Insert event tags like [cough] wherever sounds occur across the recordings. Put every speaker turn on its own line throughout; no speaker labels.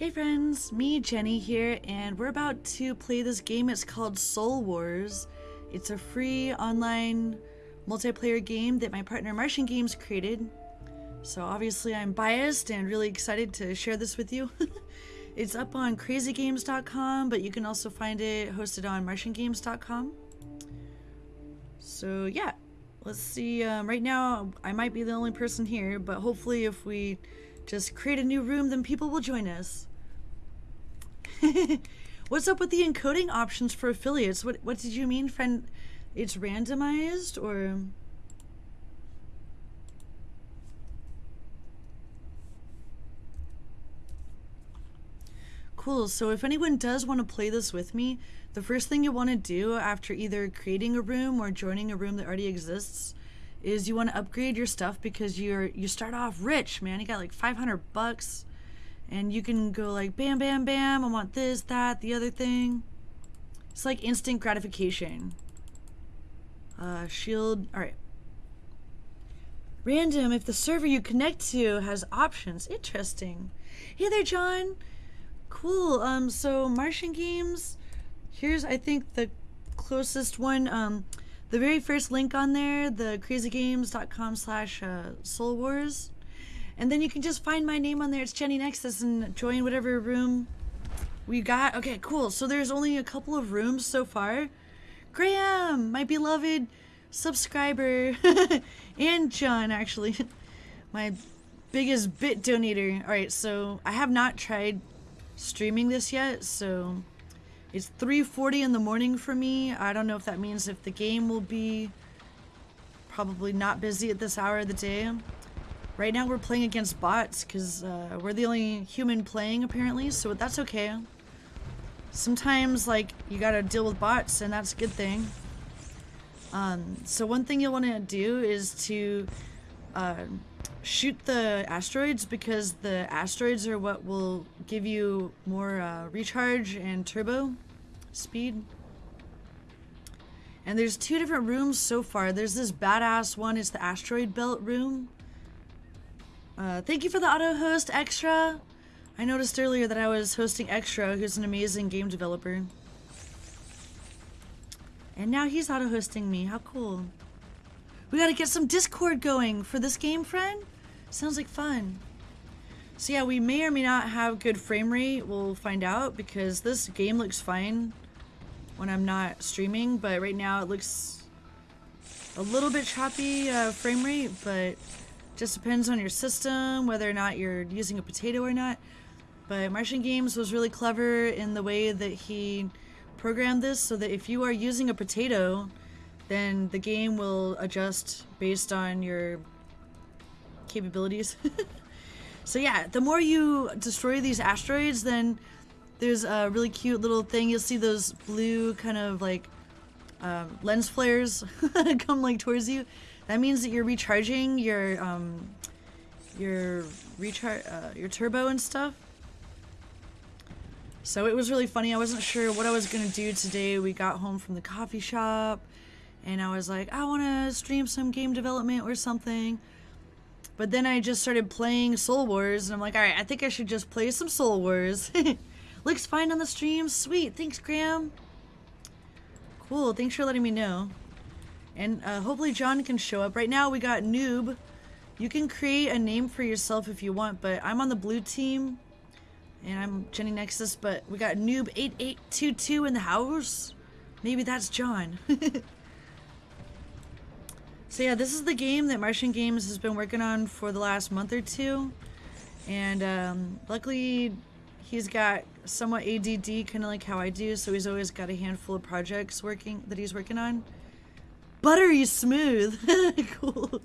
Hey friends, me Jenny here, and we're about to play this game. It's called Soul Wars. It's a free online multiplayer game that my partner Martian Games created. So obviously I'm biased and really excited to share this with you. [laughs] it's up on crazygames.com, but you can also find it hosted on martiangames.com. So yeah, let's see. Um, right now I might be the only person here, but hopefully if we just create a new room, then people will join us. [laughs] What's up with the encoding options for affiliates? What what did you mean, friend? It's randomized or Cool. So if anyone does want to play this with me, the first thing you want to do after either creating a room or joining a room that already exists is you want to upgrade your stuff because you're you start off rich, man. You got like 500 bucks and you can go like bam bam bam, I want this, that, the other thing. It's like instant gratification. Uh shield. All right. Random if the server you connect to has options. Interesting. Hey there, John. Cool. Um, so Martian Games, here's I think the closest one. Um, the very first link on there, the crazygames.com slash uh, Soul Wars. And then you can just find my name on there. It's Jenny Nexus and join whatever room we got. Okay, cool. So there's only a couple of rooms so far. Graham, my beloved subscriber, [laughs] and John, actually, [laughs] my biggest bit donator. All right, so I have not tried streaming this yet, so it's 3.40 in the morning for me. I don't know if that means if the game will be probably not busy at this hour of the day. Right now we're playing against bots because uh, we're the only human playing apparently, so that's okay. Sometimes like you gotta deal with bots and that's a good thing. Um, so one thing you'll want to do is to uh, shoot the asteroids because the asteroids are what will give you more uh, recharge and turbo speed. And there's two different rooms so far. There's this badass one. It's the asteroid belt room. Uh, thank you for the auto host, Extra. I noticed earlier that I was hosting Extra, who's an amazing game developer. And now he's auto hosting me. How cool. We gotta get some Discord going for this game, friend. Sounds like fun. So yeah, we may or may not have good frame rate. We'll find out because this game looks fine when I'm not streaming, but right now it looks a little bit choppy uh, frame rate, but just depends on your system, whether or not you're using a potato or not. But Martian Games was really clever in the way that he programmed this so that if you are using a potato, then the game will adjust based on your capabilities. [laughs] so yeah, the more you destroy these asteroids, then there's a really cute little thing. You'll see those blue kind of like um, lens flares [laughs] come like towards you. That means that you're recharging your um, your recharge uh, your turbo and stuff. So it was really funny. I wasn't sure what I was gonna do today. We got home from the coffee shop, and I was like, I want to stream some game development or something. But then I just started playing Soul Wars, and I'm like, alright, I think I should just play some Soul Wars. [laughs] Looks fine on the stream. Sweet. Thanks, Graham. Cool. Thanks for letting me know. And uh, hopefully John can show up. Right now we got Noob. You can create a name for yourself if you want, but I'm on the blue team. And I'm Jenny Nexus, but we got Noob8822 in the house. Maybe that's John. [laughs] So yeah, this is the game that Martian Games has been working on for the last month or two. And um, luckily, he's got somewhat ADD, kind of like how I do, so he's always got a handful of projects working that he's working on. Buttery smooth. [laughs] cool.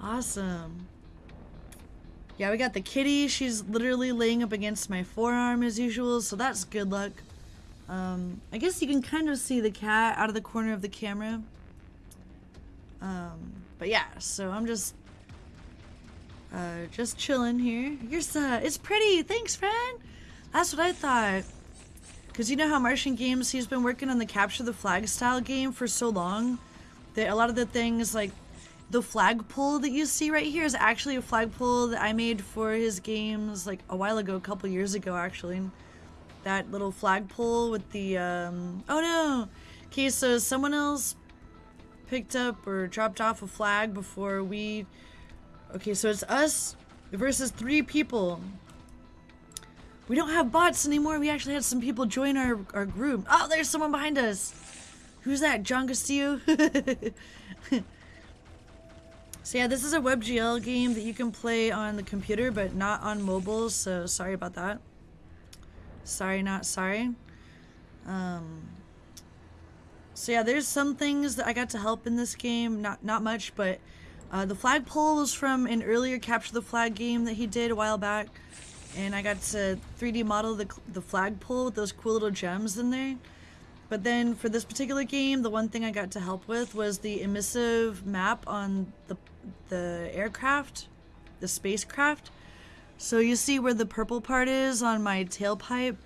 Awesome. Yeah, we got the kitty. She's literally laying up against my forearm as usual, so that's good luck. Um, I guess you can kind of see the cat out of the corner of the camera. Um, but yeah, so I'm just uh, just chilling here. You're uh, it's pretty. Thanks, friend. That's what I thought. Cause you know how Martian Games he's been working on the capture the flag style game for so long that a lot of the things like the flagpole that you see right here is actually a flagpole that I made for his games like a while ago, a couple years ago actually. That little flagpole with the, um, oh no! Okay, so someone else picked up or dropped off a flag before we, okay, so it's us versus three people. We don't have bots anymore. We actually had some people join our, our group. Oh, there's someone behind us. Who's that? John Castillo? [laughs] so yeah, this is a WebGL game that you can play on the computer, but not on mobile, so sorry about that. Sorry, not sorry. Um, so yeah, there's some things that I got to help in this game. Not, not much, but uh, the flagpole was from an earlier Capture the Flag game that he did a while back and I got to 3D model the, the flagpole with those cool little gems in there. But then for this particular game, the one thing I got to help with was the emissive map on the, the aircraft, the spacecraft. So you see where the purple part is on my tailpipe,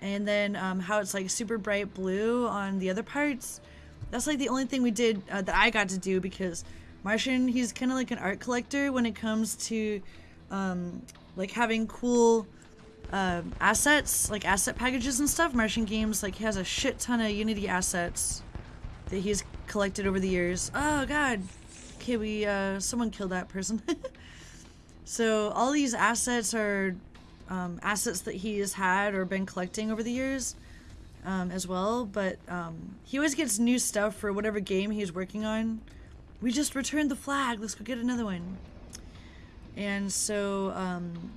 and then um, how it's like super bright blue on the other parts. That's like the only thing we did uh, that I got to do because Martian, he's kind of like an art collector when it comes to um, like having cool um, assets, like asset packages and stuff. Martian Games like has a shit ton of Unity assets that he's collected over the years. Oh god. Okay, we uh, someone killed that person. [laughs] so all these assets are um, assets that he has had or been collecting over the years um, as well. But um, he always gets new stuff for whatever game he's working on. We just returned the flag. Let's go get another one. And so um,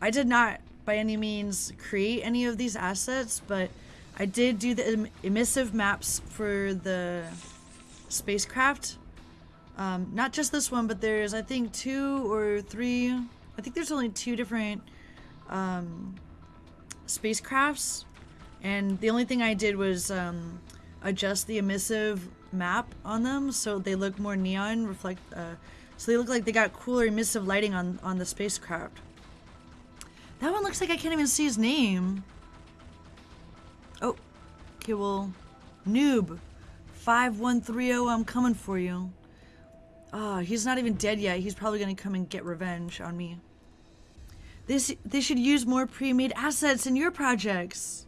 I did not by any means create any of these assets, but I did do the em emissive maps for the spacecraft. Um, not just this one, but there's I think two or three. I think there's only two different um, spacecrafts, and the only thing I did was um, adjust the emissive map on them so they look more neon, reflect. Uh, so they look like they got cooler emissive lighting on, on the spacecraft. That one looks like I can't even see his name. Oh, okay, well, noob. 5130, I'm coming for you. Ah, oh, he's not even dead yet. He's probably gonna come and get revenge on me. This, they should use more pre-made assets in your projects.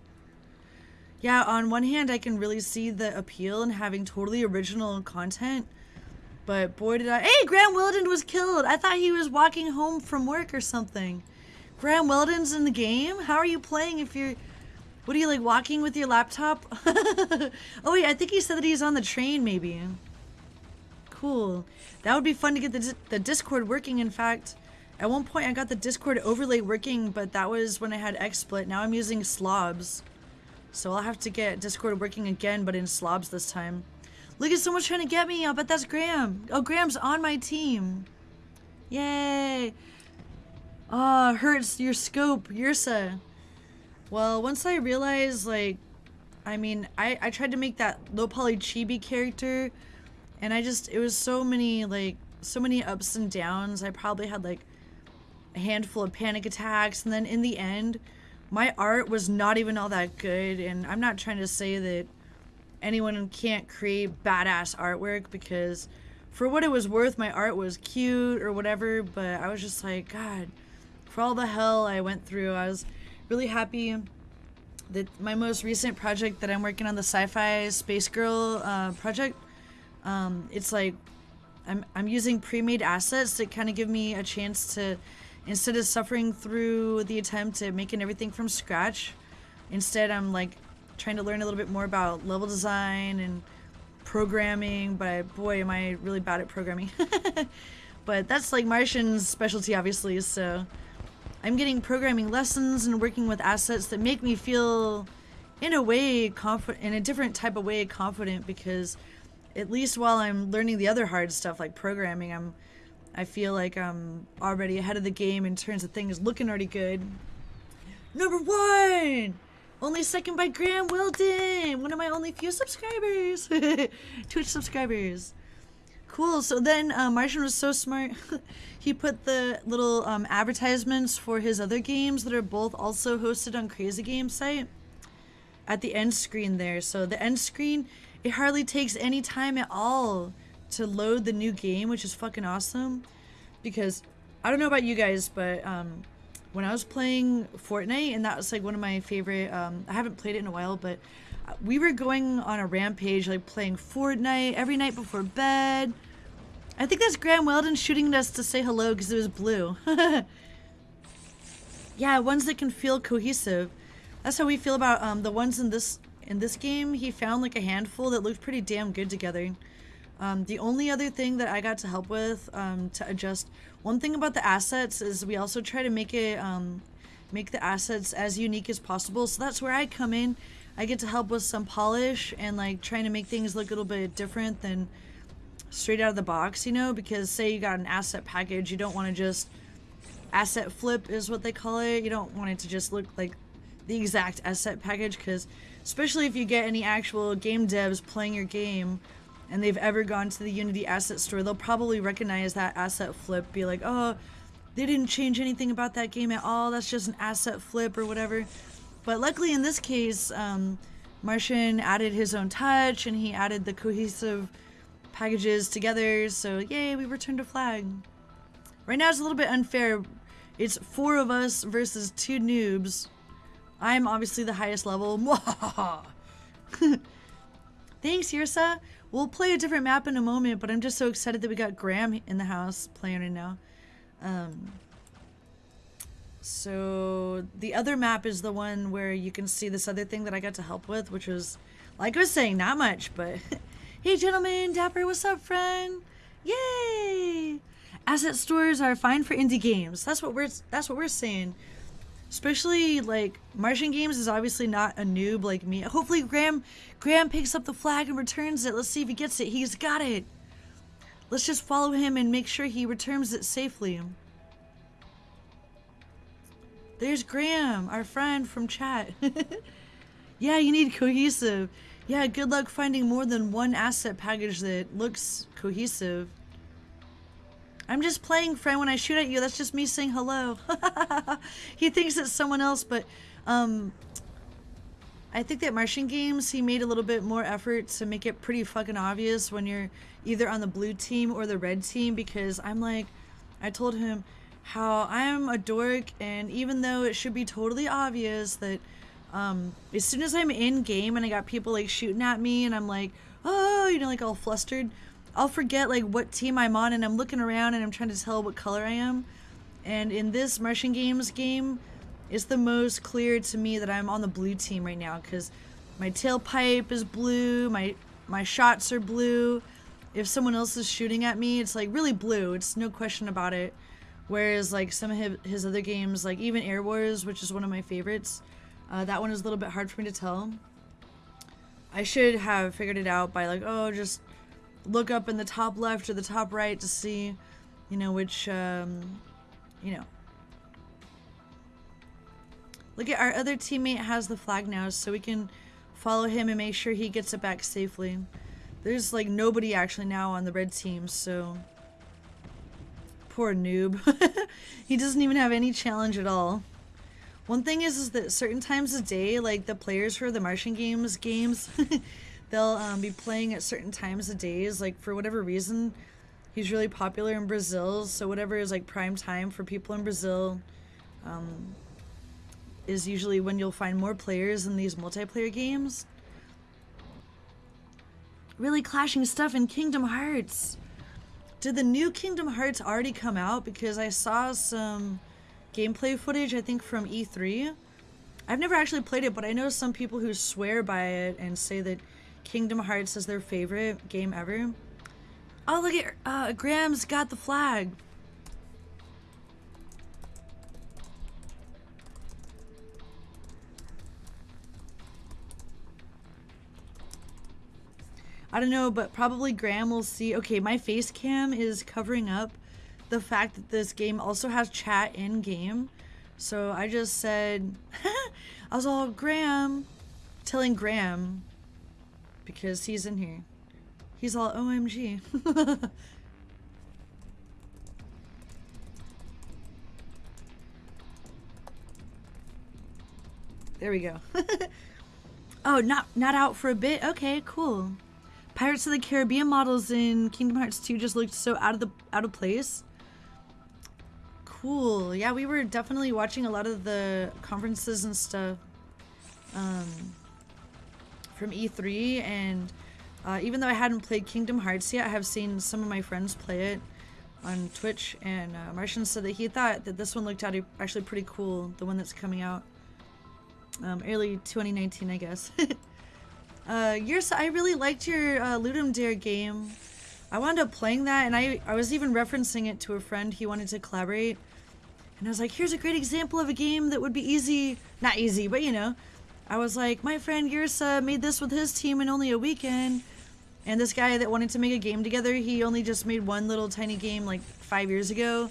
Yeah, on one hand, I can really see the appeal in having totally original content but boy did I... Hey, Graham Weldon was killed! I thought he was walking home from work or something. Graham Weldon's in the game? How are you playing if you're... What are you, like, walking with your laptop? [laughs] oh, wait, I think he said that he's on the train, maybe. Cool. That would be fun to get the, the Discord working, in fact. At one point, I got the Discord overlay working, but that was when I had XSplit. Now I'm using Slobs. So I'll have to get Discord working again, but in Slobs this time. Look at someone trying to get me. I bet that's Graham. Oh, Graham's on my team. Yay. Ah, oh, hurts your scope, Yursa. Well, once I realized, like, I mean, I, I tried to make that low poly chibi character, and I just, it was so many, like, so many ups and downs. I probably had, like, a handful of panic attacks, and then in the end, my art was not even all that good, and I'm not trying to say that anyone can't create badass artwork because for what it was worth, my art was cute or whatever, but I was just like, God, for all the hell I went through, I was really happy that my most recent project that I'm working on, the Sci-Fi Space Girl uh, project, um, it's like I'm, I'm using pre-made assets to kind of give me a chance to, instead of suffering through the attempt at making everything from scratch, instead I'm like trying to learn a little bit more about level design and programming, but boy, am I really bad at programming. [laughs] but that's like Martian's specialty, obviously, so I'm getting programming lessons and working with assets that make me feel, in a way, confident, in a different type of way, confident because at least while I'm learning the other hard stuff like programming, I'm, I feel like I'm already ahead of the game in terms of things looking already good. Number one! Only second by Graham Weldon, one of my only few subscribers, [laughs] Twitch subscribers. Cool. So then uh, Martian was so smart. [laughs] he put the little um, advertisements for his other games that are both also hosted on Crazy Game site at the end screen there. So the end screen, it hardly takes any time at all to load the new game, which is fucking awesome. Because I don't know about you guys, but um, when I was playing Fortnite, and that was like one of my favorite. Um, I haven't played it in a while, but we were going on a rampage, like playing Fortnite every night before bed. I think that's Graham Weldon shooting at us to say hello because it was blue. [laughs] yeah, ones that can feel cohesive. That's how we feel about um, the ones in this in this game. He found like a handful that looked pretty damn good together. Um, the only other thing that I got to help with um, to adjust one thing about the assets is we also try to make it um, make the assets as unique as possible. So that's where I come in. I get to help with some polish and like trying to make things look a little bit different than straight out of the box, you know, because say you got an asset package, you don't want to just asset flip is what they call it. You don't want it to just look like the exact asset package because especially if you get any actual game devs playing your game and they've ever gone to the Unity asset store, they'll probably recognize that asset flip, be like, oh, they didn't change anything about that game at all. That's just an asset flip or whatever. But luckily in this case, um, Martian added his own touch and he added the cohesive packages together. So yay, we returned a flag. Right now it's a little bit unfair. It's four of us versus two noobs. I'm obviously the highest level. [laughs] [laughs] Thanks, Yursa. We'll play a different map in a moment, but I'm just so excited that we got Graham in the house playing right now. Um, so the other map is the one where you can see this other thing that I got to help with, which was, like I was saying, not much, but [laughs] hey gentlemen, Dapper, what's up, friend? Yay! Asset stores are fine for indie games. That's what we're that's what we're saying. Especially like Martian Games is obviously not a noob like me. Hopefully Graham Graham picks up the flag and returns it. Let's see if he gets it. He's got it. Let's just follow him and make sure he returns it safely. There's Graham, our friend from chat. [laughs] yeah, you need cohesive. Yeah, good luck finding more than one asset package that looks cohesive. I'm just playing, friend. When I shoot at you, that's just me saying hello. [laughs] he thinks it's someone else, but um, I think that Martian Games, he made a little bit more effort to make it pretty fucking obvious when you're either on the blue team or the red team because I'm like, I told him, how I'm a dork, and even though it should be totally obvious that um, as soon as I'm in game and I got people like shooting at me, and I'm like, oh, you know, like all flustered, I'll forget like what team I'm on, and I'm looking around and I'm trying to tell what color I am. And in this Martian Games game, it's the most clear to me that I'm on the blue team right now because my tailpipe is blue, my my shots are blue. If someone else is shooting at me, it's like really blue. It's no question about it. Whereas like some of his, his other games, like even Air Wars, which is one of my favorites, uh, that one is a little bit hard for me to tell. I should have figured it out by like, oh, just look up in the top left or the top right to see, you know, which, um, you know. Look at our other teammate has the flag now, so we can follow him and make sure he gets it back safely. There's like nobody actually now on the red team, so Poor noob. [laughs] he doesn't even have any challenge at all. One thing is, is that certain times of day, like the players for the Martian games games, [laughs] they'll um, be playing at certain times of days. Like for whatever reason, he's really popular in Brazil. So whatever is like prime time for people in Brazil, um, is usually when you'll find more players in these multiplayer games. Really clashing stuff in Kingdom Hearts. Did the new Kingdom Hearts already come out? Because I saw some gameplay footage, I think from E3. I've never actually played it, but I know some people who swear by it and say that Kingdom Hearts is their favorite game ever. Oh, look at uh, Graham's got the flag. I don't know, but probably Graham will see. Okay, my face cam is covering up the fact that this game also has chat in game. So I just said, [laughs] I was all Graham, telling Graham because he's in here. He's all OMG. [laughs] there we go. [laughs] oh, not not out for a bit. Okay, cool. Pirates of the Caribbean models in Kingdom Hearts 2 just looked so out of the out of place. Cool. Yeah, we were definitely watching a lot of the conferences and stuff um, from E3, and uh, even though I hadn't played Kingdom Hearts yet, I have seen some of my friends play it on Twitch, and uh, Martian said that he thought that this one looked actually pretty cool, the one that's coming out um, early 2019, I guess. [laughs] uh, yours, I really liked your uh, Ludum Dare game. I wound up playing that, and I, I was even referencing it to a friend. He wanted to collaborate. And I was like, here's a great example of a game that would be easy. Not easy, but you know. I was like, my friend Yursa made this with his team in only a weekend. And this guy that wanted to make a game together, he only just made one little tiny game like five years ago.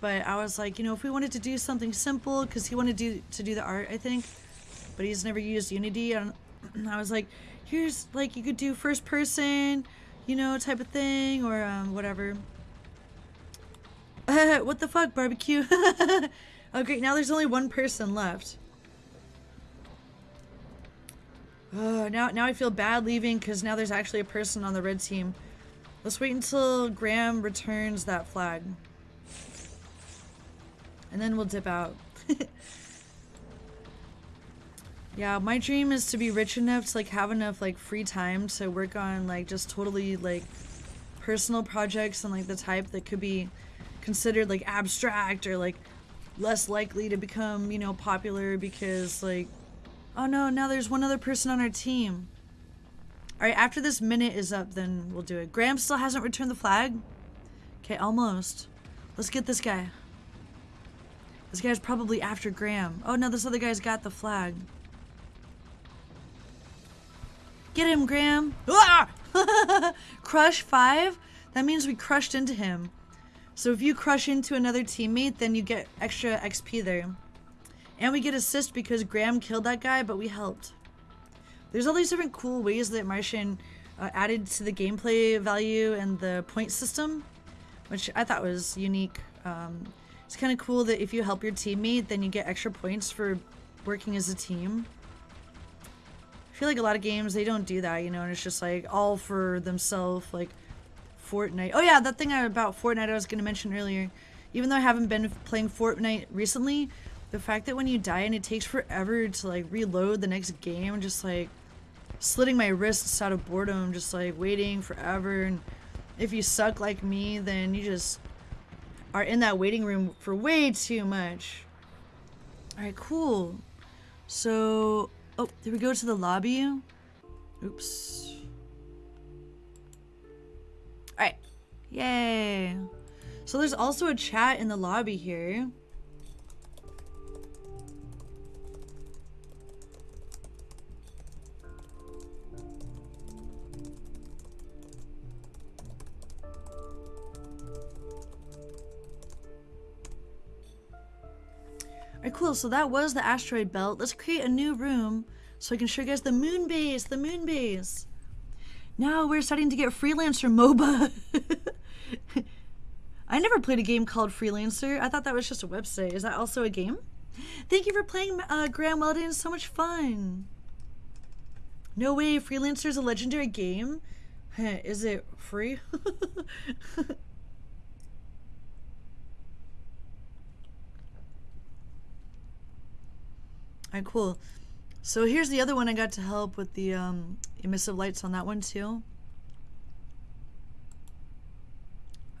But I was like, you know, if we wanted to do something simple, because he wanted to do, to do the art, I think but he's never used Unity. And [clears throat] I was like, here's like you could do first person, you know, type of thing or um, whatever. [laughs] What the fuck, barbecue? [laughs] oh great, now there's only one person left. Oh, now, now I feel bad leaving because now there's actually a person on the red team. Let's wait until Graham returns that flag. And then we'll dip out. [laughs] Yeah, my dream is to be rich enough to like have enough like free time to work on like just totally like personal projects and like the type that could be considered like abstract or like less likely to become, you know, popular because like oh no, now there's one other person on our team. All right, after this minute is up, then we'll do it. Graham still hasn't returned the flag? Okay, almost. Let's get this guy. This guy's probably after Graham. Oh no, this other guy's got the flag. Get him, Graham. Ah! [laughs] crush five? That means we crushed into him. So if you crush into another teammate, then you get extra XP there. And we get assist because Graham killed that guy, but we helped. There's all these different cool ways that Martian uh, added to the gameplay value and the point system, which I thought was unique. Um, it's kind of cool that if you help your teammate, then you get extra points for working as a team I feel like a lot of games, they don't do that, you know, and it's just like all for themselves, like Fortnite. Oh yeah, that thing about Fortnite I was going to mention earlier. Even though I haven't been playing Fortnite recently, the fact that when you die and it takes forever to like reload the next game, just like slitting my wrists out of boredom, just like waiting forever. And if you suck like me, then you just are in that waiting room for way too much. Alright, cool. So Oh, did we go to the lobby? Oops. Alright. Yay. So there's also a chat in the lobby here. Alright, cool. So that was the asteroid belt. Let's create a new room so I can show you guys the moon base, the moon base. Now we're starting to get Freelancer MOBA. [laughs] I never played a game called Freelancer. I thought that was just a website. Is that also a game? Thank you for playing, uh, Graham Weldon. So much fun. No way, Freelancer is a legendary game? [laughs] Is it free? [laughs] Alright, cool. So here's the other one I got to help with the um, emissive lights on that one too.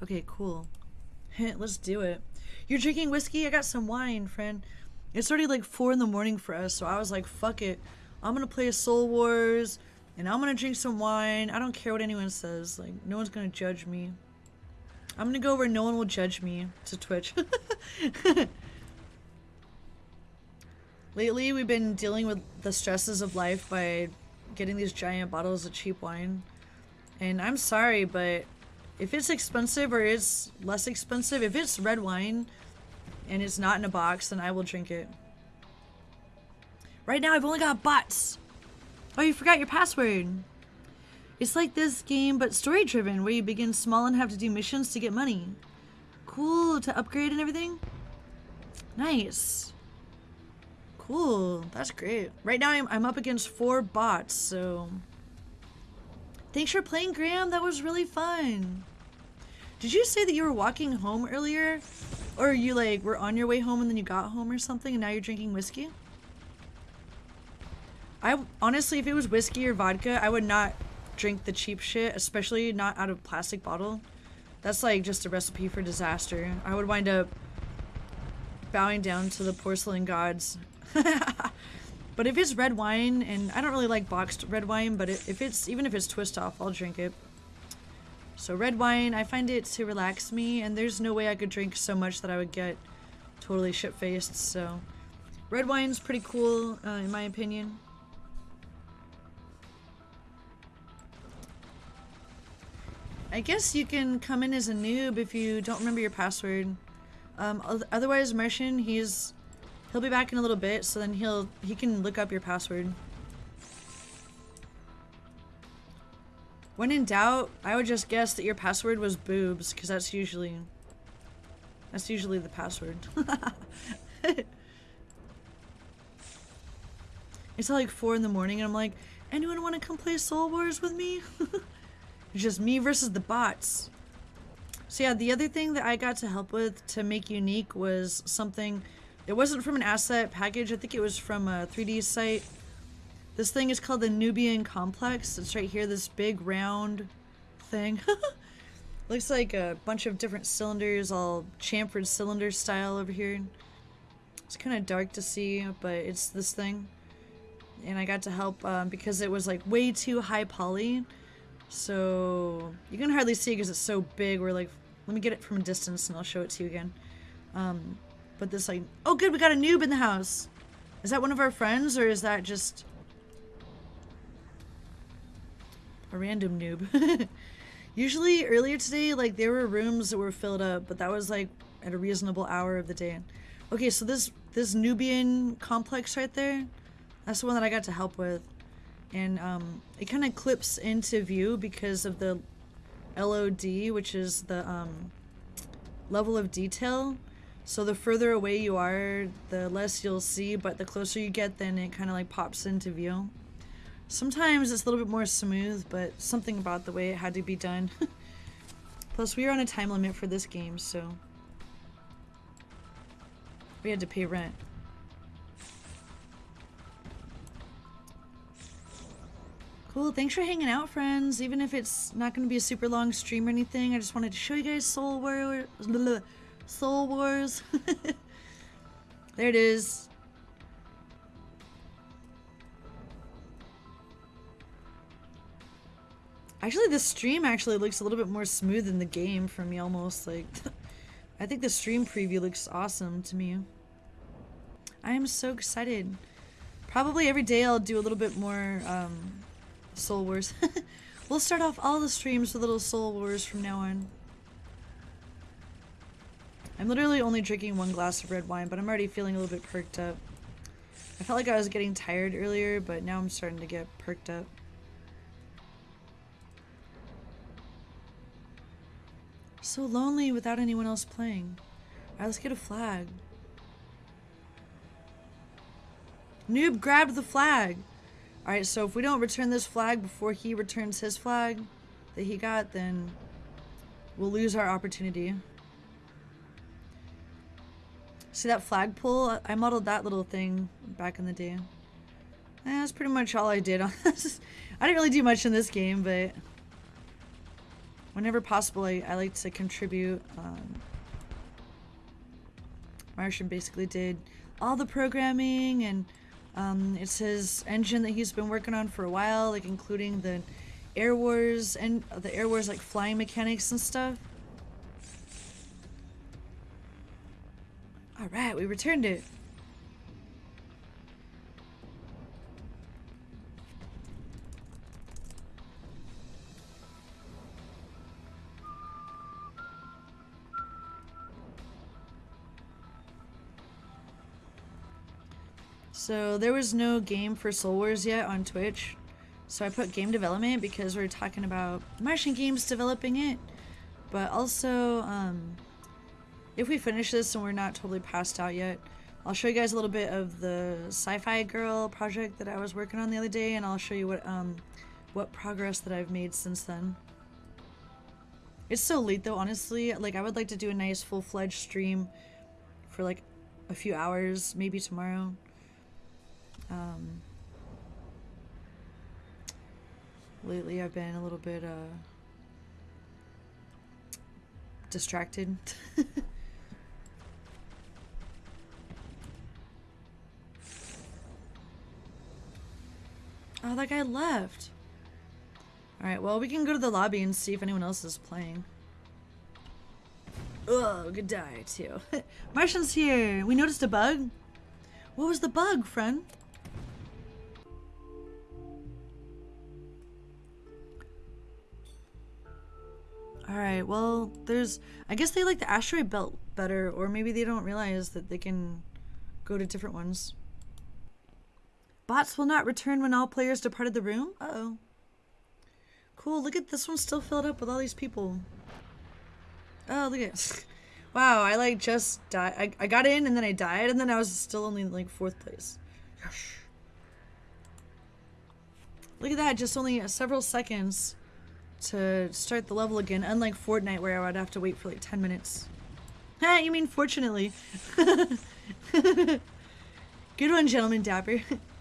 Okay, cool. [laughs] Let's do it. You're drinking whiskey? I got some wine, friend. It's already like 4 in the morning for us, so I was like, fuck it. I'm gonna play Soul Wars, and I'm gonna drink some wine. I don't care what anyone says. Like, no one's gonna judge me. I'm gonna go where no one will judge me to Twitch. [laughs] Lately, we've been dealing with the stresses of life by getting these giant bottles of cheap wine. And I'm sorry, but if it's expensive or it's less expensive, if it's red wine and it's not in a box, then I will drink it. Right now, I've only got bots. Oh, you forgot your password. It's like this game, but story-driven, where you begin small and have to do missions to get money. Cool, to upgrade and everything? Nice. Cool. That's great. Right now I'm, I'm up against four bots, so... Thanks for playing, Graham. That was really fun. Did you say that you were walking home earlier? Or you like were on your way home and then you got home or something and now you're drinking whiskey? I honestly, if it was whiskey or vodka, I would not drink the cheap shit, especially not out of plastic bottle. That's like just a recipe for disaster. I would wind up bowing down to the porcelain gods. [laughs] but if it's red wine, and I don't really like boxed red wine, but if it's, even if it's twist off, I'll drink it. So red wine, I find it to relax me, and there's no way I could drink so much that I would get totally shit-faced, so... Red wine's pretty cool, uh, in my opinion. I guess you can come in as a noob if you don't remember your password. Um, otherwise, Martian, he's he'll be back in a little bit, so then he'll he can look up your password. When in doubt, I would just guess that your password was boobs, because that's usually that's usually the password. [laughs] it's like four in the morning, and I'm like, anyone want to come play Soul Wars with me? It's [laughs] just me versus the bots. So yeah, the other thing that I got to help with to make unique was something, it wasn't from an asset package, I think it was from a 3D site. This thing is called the Nubian Complex. It's right here, this big round thing. [laughs] Looks like a bunch of different cylinders, all chamfered cylinder style over here. It's kind of dark to see, but it's this thing. And I got to help um, because it was like way too high poly. So you can hardly see because it's so big. We're like, let me get it from a distance and I'll show it to you again. Um, but this like, oh good, we got a noob in the house. Is that one of our friends or is that just a random noob? [laughs] Usually earlier today, like there were rooms that were filled up, but that was like at a reasonable hour of the day. Okay, so this this Nubian complex right there, that's the one that I got to help with and um, it kind of clips into view because of the LOD, which is the um, level of detail. So the further away you are, the less you'll see, but the closer you get, then it kind of like pops into view. Sometimes it's a little bit more smooth, but something about the way it had to be done. [laughs] Plus, we are on a time limit for this game, so we had to pay rent. Cool, thanks for hanging out, friends. Even if it's not going to be a super long stream or anything, I just wanted to show you guys Soul Wars. Soul Wars. [laughs] there it is. Actually, the stream actually looks a little bit more smooth than the game for me, almost. Like, [laughs] I think the stream preview looks awesome to me. I am so excited. Probably every day I'll do a little bit more um, Soul Wars. [laughs] we'll start off all the streams with little Soul Wars from now on. I'm literally only drinking one glass of red wine, but I'm already feeling a little bit perked up. I felt like I was getting tired earlier, but now I'm starting to get perked up. So lonely without anyone else playing. Alright, let's get a flag. Noob grabbed the flag. Alright, so if we don't return this flag before he returns his flag that he got, then we'll lose our opportunity. See that flagpole? I modeled that little thing back in the day. Eh, that's pretty much all I did on [laughs] this. I didn't really do much in this game, but whenever possible, I, I like to contribute. Um, Martian basically did all the programming and um, it's his engine that he's been working on for a while, like including the Air Wars and the Air Wars like flying mechanics and stuff. All right, we returned it. So there was no game for Soul Wars yet on Twitch. So I put game development because we are talking about Martian Games developing it. But also, um, if we finish this and we're not totally passed out yet, I'll show you guys a little bit of the Sci-Fi Girl project that I was working on the other day, and I'll show you what um, what progress that I've made since then. It's so late though, honestly. Like, I would like to do a nice full-fledged stream for like a few hours, maybe tomorrow. Um, lately, I've been a little bit uh, distracted. [laughs] oh, that guy left. Alright, well, we can go to the lobby and see if anyone else is playing. Oh, good die, too. [laughs] Martian's here! We noticed a bug. What was the bug, friend? Alright, well, there's... I guess they like the asteroid belt better, or maybe they don't realize that they can go to different ones. Bots will not return when all players departed the room? Uh-oh. Cool, look at this one still filled up with all these people. Oh, look at [laughs] Wow, I like just died. I, I got in and then I died and then I was still only like fourth place. Look at that, just only uh, several seconds to start the level again, unlike Fortnite where I would have to wait for like 10 minutes. Ha, you mean fortunately. [laughs] Good one, gentleman Dapper. [laughs]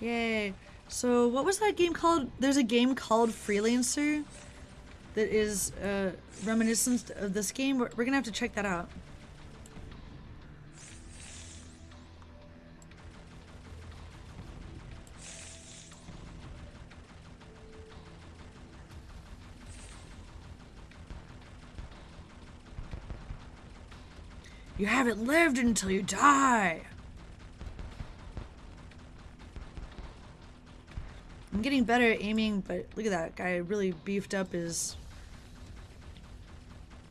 Yay. So what was that game called? There's a game called Freelancer that is uh, reminiscent of this game. We're, we're gonna have to check that out. You haven't lived until you die. I'm getting better at aiming, but look at that guy really beefed up his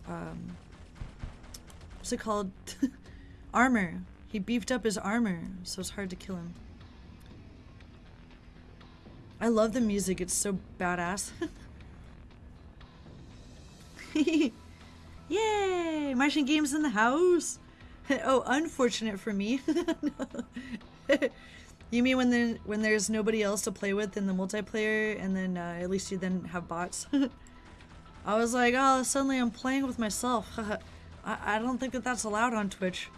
um what's it called? [laughs] armor. He beefed up his armor, so it's hard to kill him. I love the music, it's so badass. [laughs] Yay! Martian Games in the house! [laughs] oh, unfortunate for me. You mean when there, when there's nobody else to play with in the multiplayer, and then uh, at least you then have bots? [laughs] I was like, oh, suddenly I'm playing with myself. [laughs] I, I don't think that that's allowed on Twitch.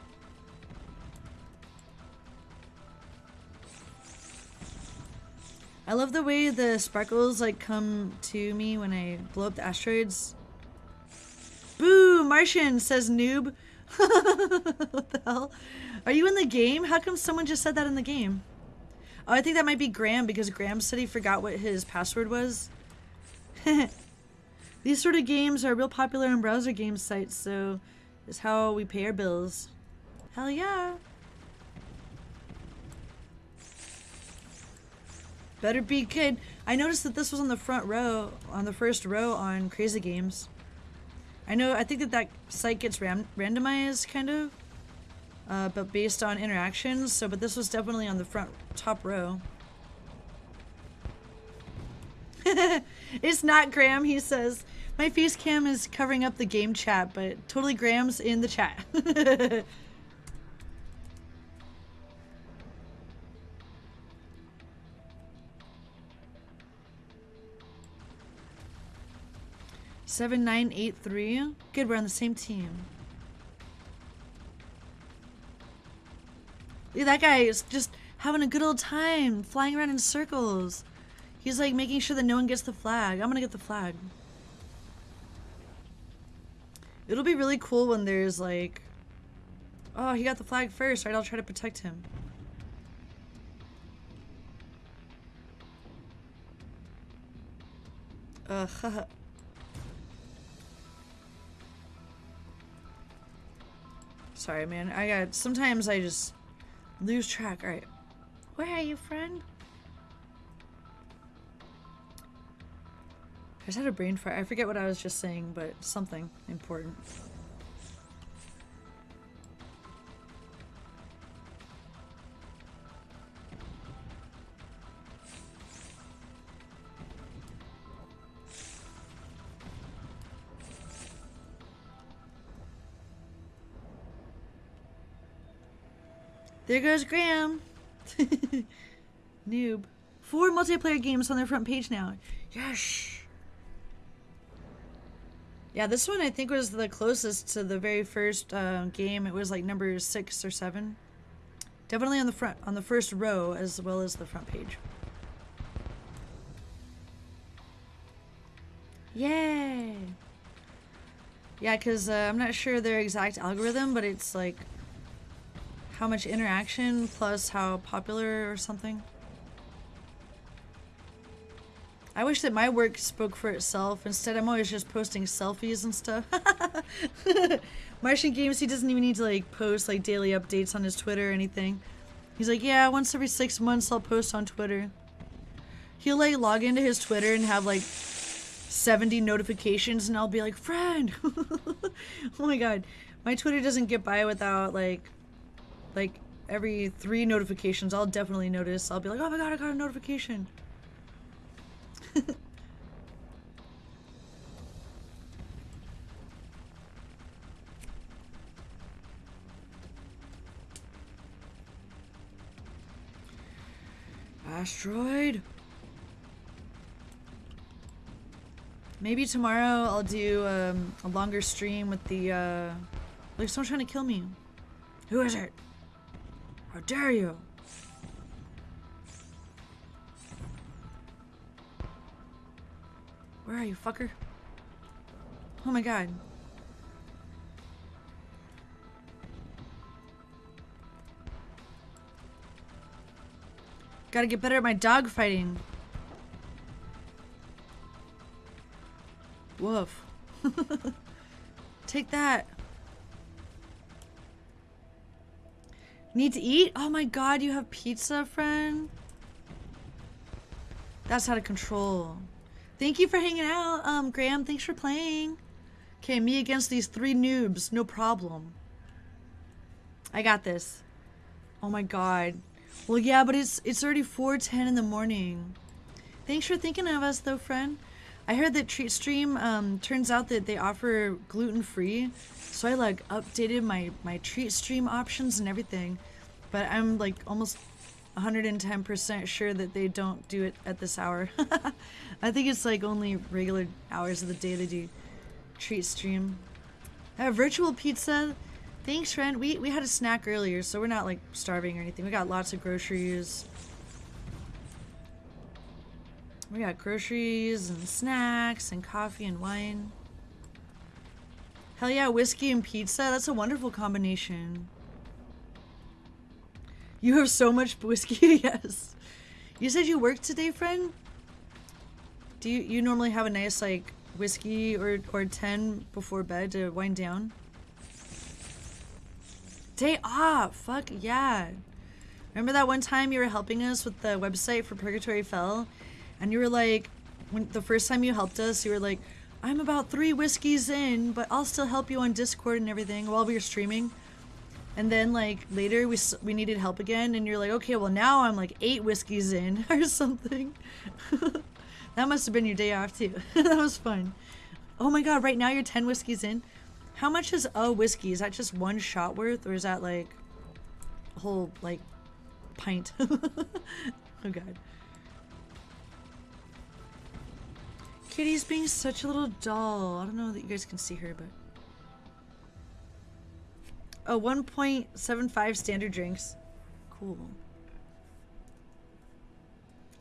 I love the way the sparkles like come to me when I blow up the asteroids. Boo! Martian, says noob. [laughs] what the hell? Are you in the game? How come someone just said that in the game? Oh, I think that might be Graham because Graham said he forgot what his password was. [laughs] These sort of games are real popular in browser game sites, so it's how we pay our bills. Hell yeah! Better be good. I noticed that this was on the front row, on the first row on Crazy Games. I know, I think that that site gets ram randomized, kind of. Uh, but based on interactions, so, but this was definitely on the front, top row. [laughs] it's not Graham, he says. My face cam is covering up the game chat, but totally Graham's in the chat. [laughs] Seven nine eight three. Good, we're on the same team. That guy is just having a good old time, flying around in circles. He's like making sure that no one gets the flag. I'm gonna get the flag. It'll be really cool when there's like, oh, he got the flag first, right? I'll try to protect him. Ugh. [laughs] Sorry, man. I got... Sometimes I just lose track. Alright. Where are you, friend? I just had a brain fart. I forget what I was just saying, but something important. There goes Graham. [laughs] Noob. Four multiplayer games on their front page now. Yes. Yeah, this one I think was the closest to the very first uh, game. It was like number six or seven. Definitely on the front, on the first row as well as the front page. Yay! Yeah, because uh, I'm not sure their exact algorithm, but it's like how much interaction plus how popular or something. I wish that my work spoke for itself. Instead, I'm always just posting selfies and stuff. [laughs] Martian Games, he doesn't even need to like post like daily updates on his Twitter or anything. He's like, yeah, once every six months I'll post on Twitter. He'll like log into his Twitter and have like 70 notifications and I'll be like, friend. [laughs] oh my god. My Twitter doesn't get by without like like every three notifications I'll definitely notice. I'll be like, oh my god, I got a notification. [laughs] Asteroid. Maybe tomorrow I'll do um, a longer stream with the, uh... Like, someone's trying to kill me. Who is it? How dare you? Where are you, fucker? Oh my god. Gotta get better at my dog fighting. Woof. [laughs] Take that. Need to eat? Oh my god, you have pizza, friend? That's out of control. Thank you for hanging out, um, Graham. Thanks for playing. Okay, me against these three noobs. No problem. I got this. Oh my god. Well, yeah, but it's it's already 4.10 in the morning. Thanks for thinking of us, though, friend. I heard that Treat Stream, um, turns out that they offer gluten-free. So I, like, updated my, my Treat Stream options and everything. But I'm, like, almost 110% sure that they don't do it at this hour. [laughs] I think it's like only regular hours of the day they do treat stream. Have virtual pizza. Thanks, friend. We, we had a snack earlier, so we're not like starving or anything. We got lots of groceries. We got groceries and snacks and coffee and wine. Hell yeah, whiskey and pizza. That's a wonderful combination. You have so much [laughs] whiskey, [laughs] yes. You said you worked today, friend? Do you, you normally have a nice, like, whiskey or, or 10 before bed to wind down? Day off! Fuck yeah. Remember that one time you were helping us with the website for Purgatory Fell? And you were like, when the first time you helped us, you were like, I'm about three whiskeys in, but I'll still help you on Discord and everything while we were streaming. And then like later we we needed help again, and you're like, okay, well now I'm like eight whiskeys in [laughs] or something. [laughs] that must have been your day off too. [laughs] that was fun. Oh my god, right now you're ten whiskeys in. How much is a whiskey? Is that just one shot worth, or is that like a whole like pint? oh god. Kitty's being such a little doll. I don't know that you guys can see her, but Oh, 1.75 standard drinks. Cool.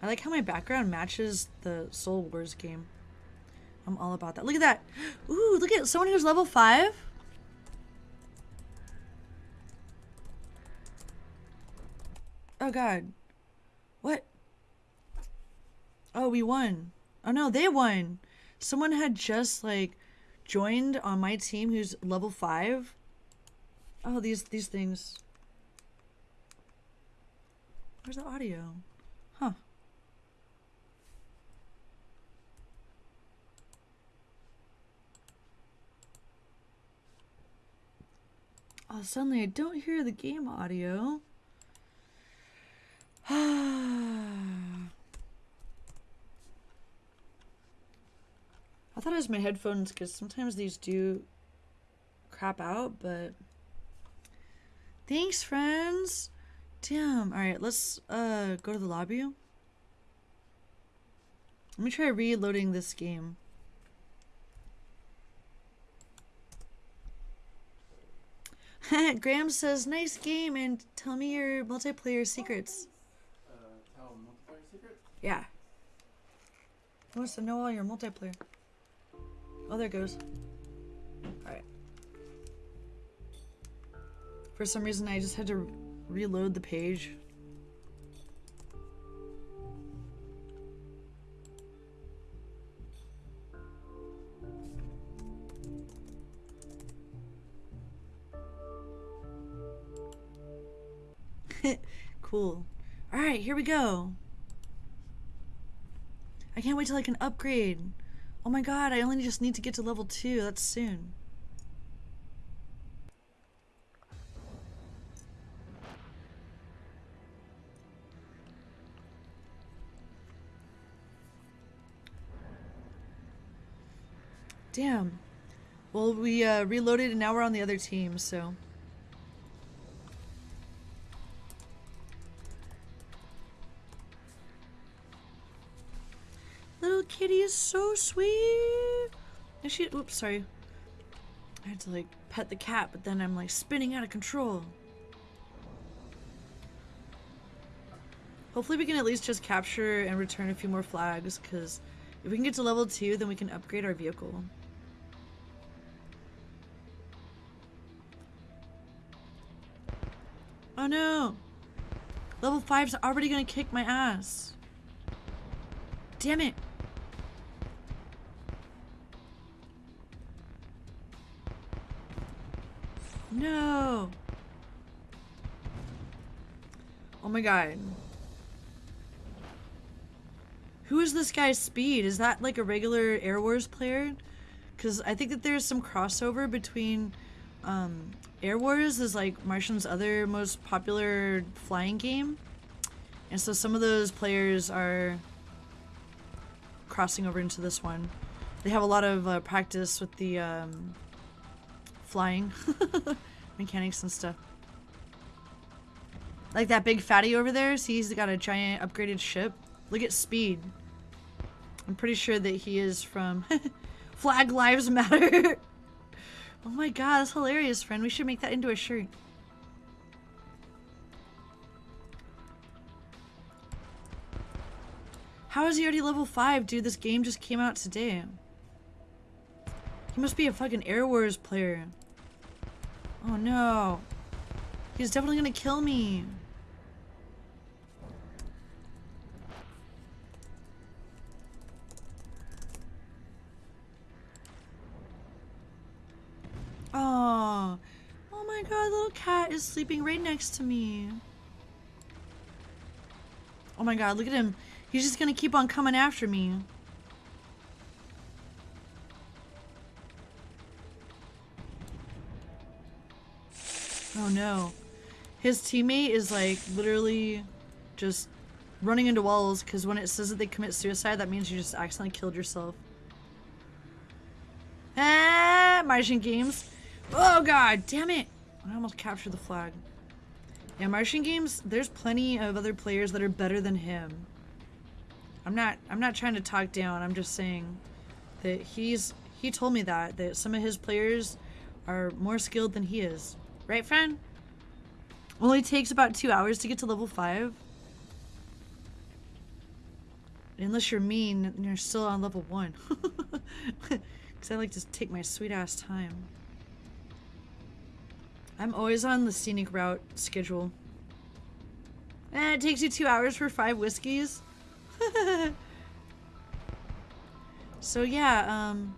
I like how my background matches the Soul Wars game. I'm all about that. Look at that. [gasps] Ooh, look at someone who's level 5. Oh god. What? Oh, we won. Oh no, they won. Someone had just like joined on my team who's level 5 Oh, these these things. Where's the audio? Huh. Oh, suddenly I don't hear the game audio. [sighs] [sighs] [sighs] I thought it was my headphones because sometimes these do crap out, but Thanks, friends. Damn. All right, let's uh go to the lobby. Let me try reloading this game. [laughs] Graham says, "Nice game," and tell me your multiplayer secrets.
Uh, tell multiplayer secret?
Yeah. He wants to know all your multiplayer. Oh, there it goes. Alright. For some reason, I just had to reload the page. [laughs] cool. Alright, here we go. I can't wait till I can upgrade. Oh my god, I only just need to get to level 2. That's soon. Damn. Well, we uh, reloaded and now we're on the other team, so... kitty is so sweet. And she, oops, sorry. I had to like pet the cat, but then I'm like spinning out of control. Hopefully we can at least just capture and return a few more flags, because if we can get to level 2, then we can upgrade our vehicle. Oh no! Level 5's already gonna kick my ass. Damn it! No! Oh my god. Who is this guy's speed? Is that like a regular Air Wars player? Because I think that there's some crossover between um, Air Wars is like Martian's other most popular flying game. And so some of those players are crossing over into this one. They have a lot of uh, practice with the um, flying [laughs] mechanics and stuff. Like that big fatty over there, see he's got a giant upgraded ship. Look at speed. I'm pretty sure that he is from [laughs] Flag Lives Matter. [laughs] oh my god, that's hilarious, friend. We should make that into a shirt. How is he already level 5? Dude, this game just came out today. He must be a fucking Air Wars player. Oh no. He's definitely gonna kill me. Oh. Oh my god, little cat is sleeping right next to me. Oh my god, look at him. He's just gonna keep on coming after me. Oh no. His teammate is like literally just running into walls because when it says that they commit suicide, that means you just accidentally killed yourself. Ah, Martian games. Oh god, damn it. I almost captured the flag. Yeah, Martian games, there's plenty of other players that are better than him. I'm not I'm not trying to talk down. I'm just saying that he's he told me that that some of his players are more skilled than he is. Right, friend? Only takes about 2 hours to get to level 5. Unless you're mean and you're still on level 1. [laughs] Cuz I like to take my sweet ass time. I'm always on the scenic route schedule. And eh, it takes you 2 hours for 5 whiskeys. [laughs] so yeah, um,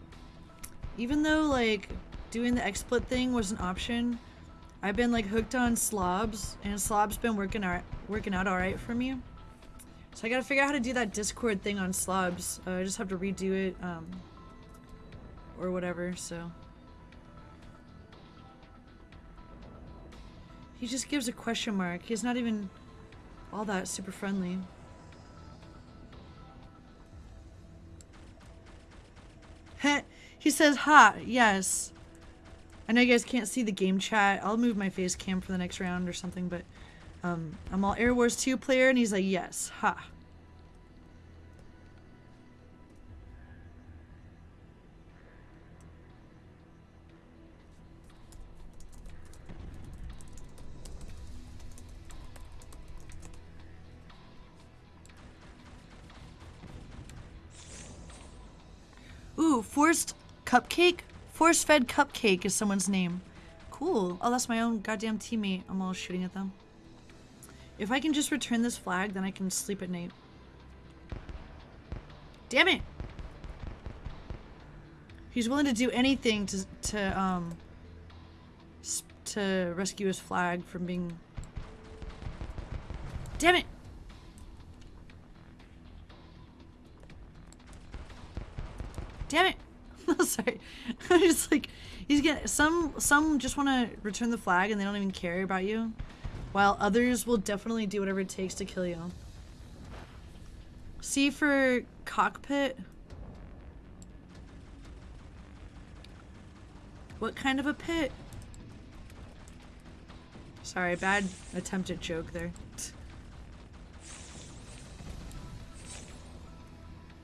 even though like doing the XSplit thing was an option, I've been like hooked on slobs, and slob's been working out working out all right for me. So I gotta figure out how to do that Discord thing on slobs. Uh, I just have to redo it, um, or whatever. So he just gives a question mark. He's not even all that super friendly. he says, ha, yes. I know you guys can't see the game chat. I'll move my face cam for the next round or something, but Um, I'm all Air Wars 2 player, and he's like, yes, ha. Ooh, forced cupcake? Force fed cupcake is someone's name. Cool. Oh, that's my own goddamn teammate. I'm all shooting at them. If I can just return this flag, then I can sleep at night. Damn it! He's willing to do anything to, to, um, to rescue his flag from being... Damn it! Damn it! [laughs] Sorry. [laughs] Just like, he's getting, some, some just want to return the flag and they don't even care about you. While others will definitely do whatever it takes to kill you. C for cockpit. What kind of a pit? Sorry, bad attempted joke there.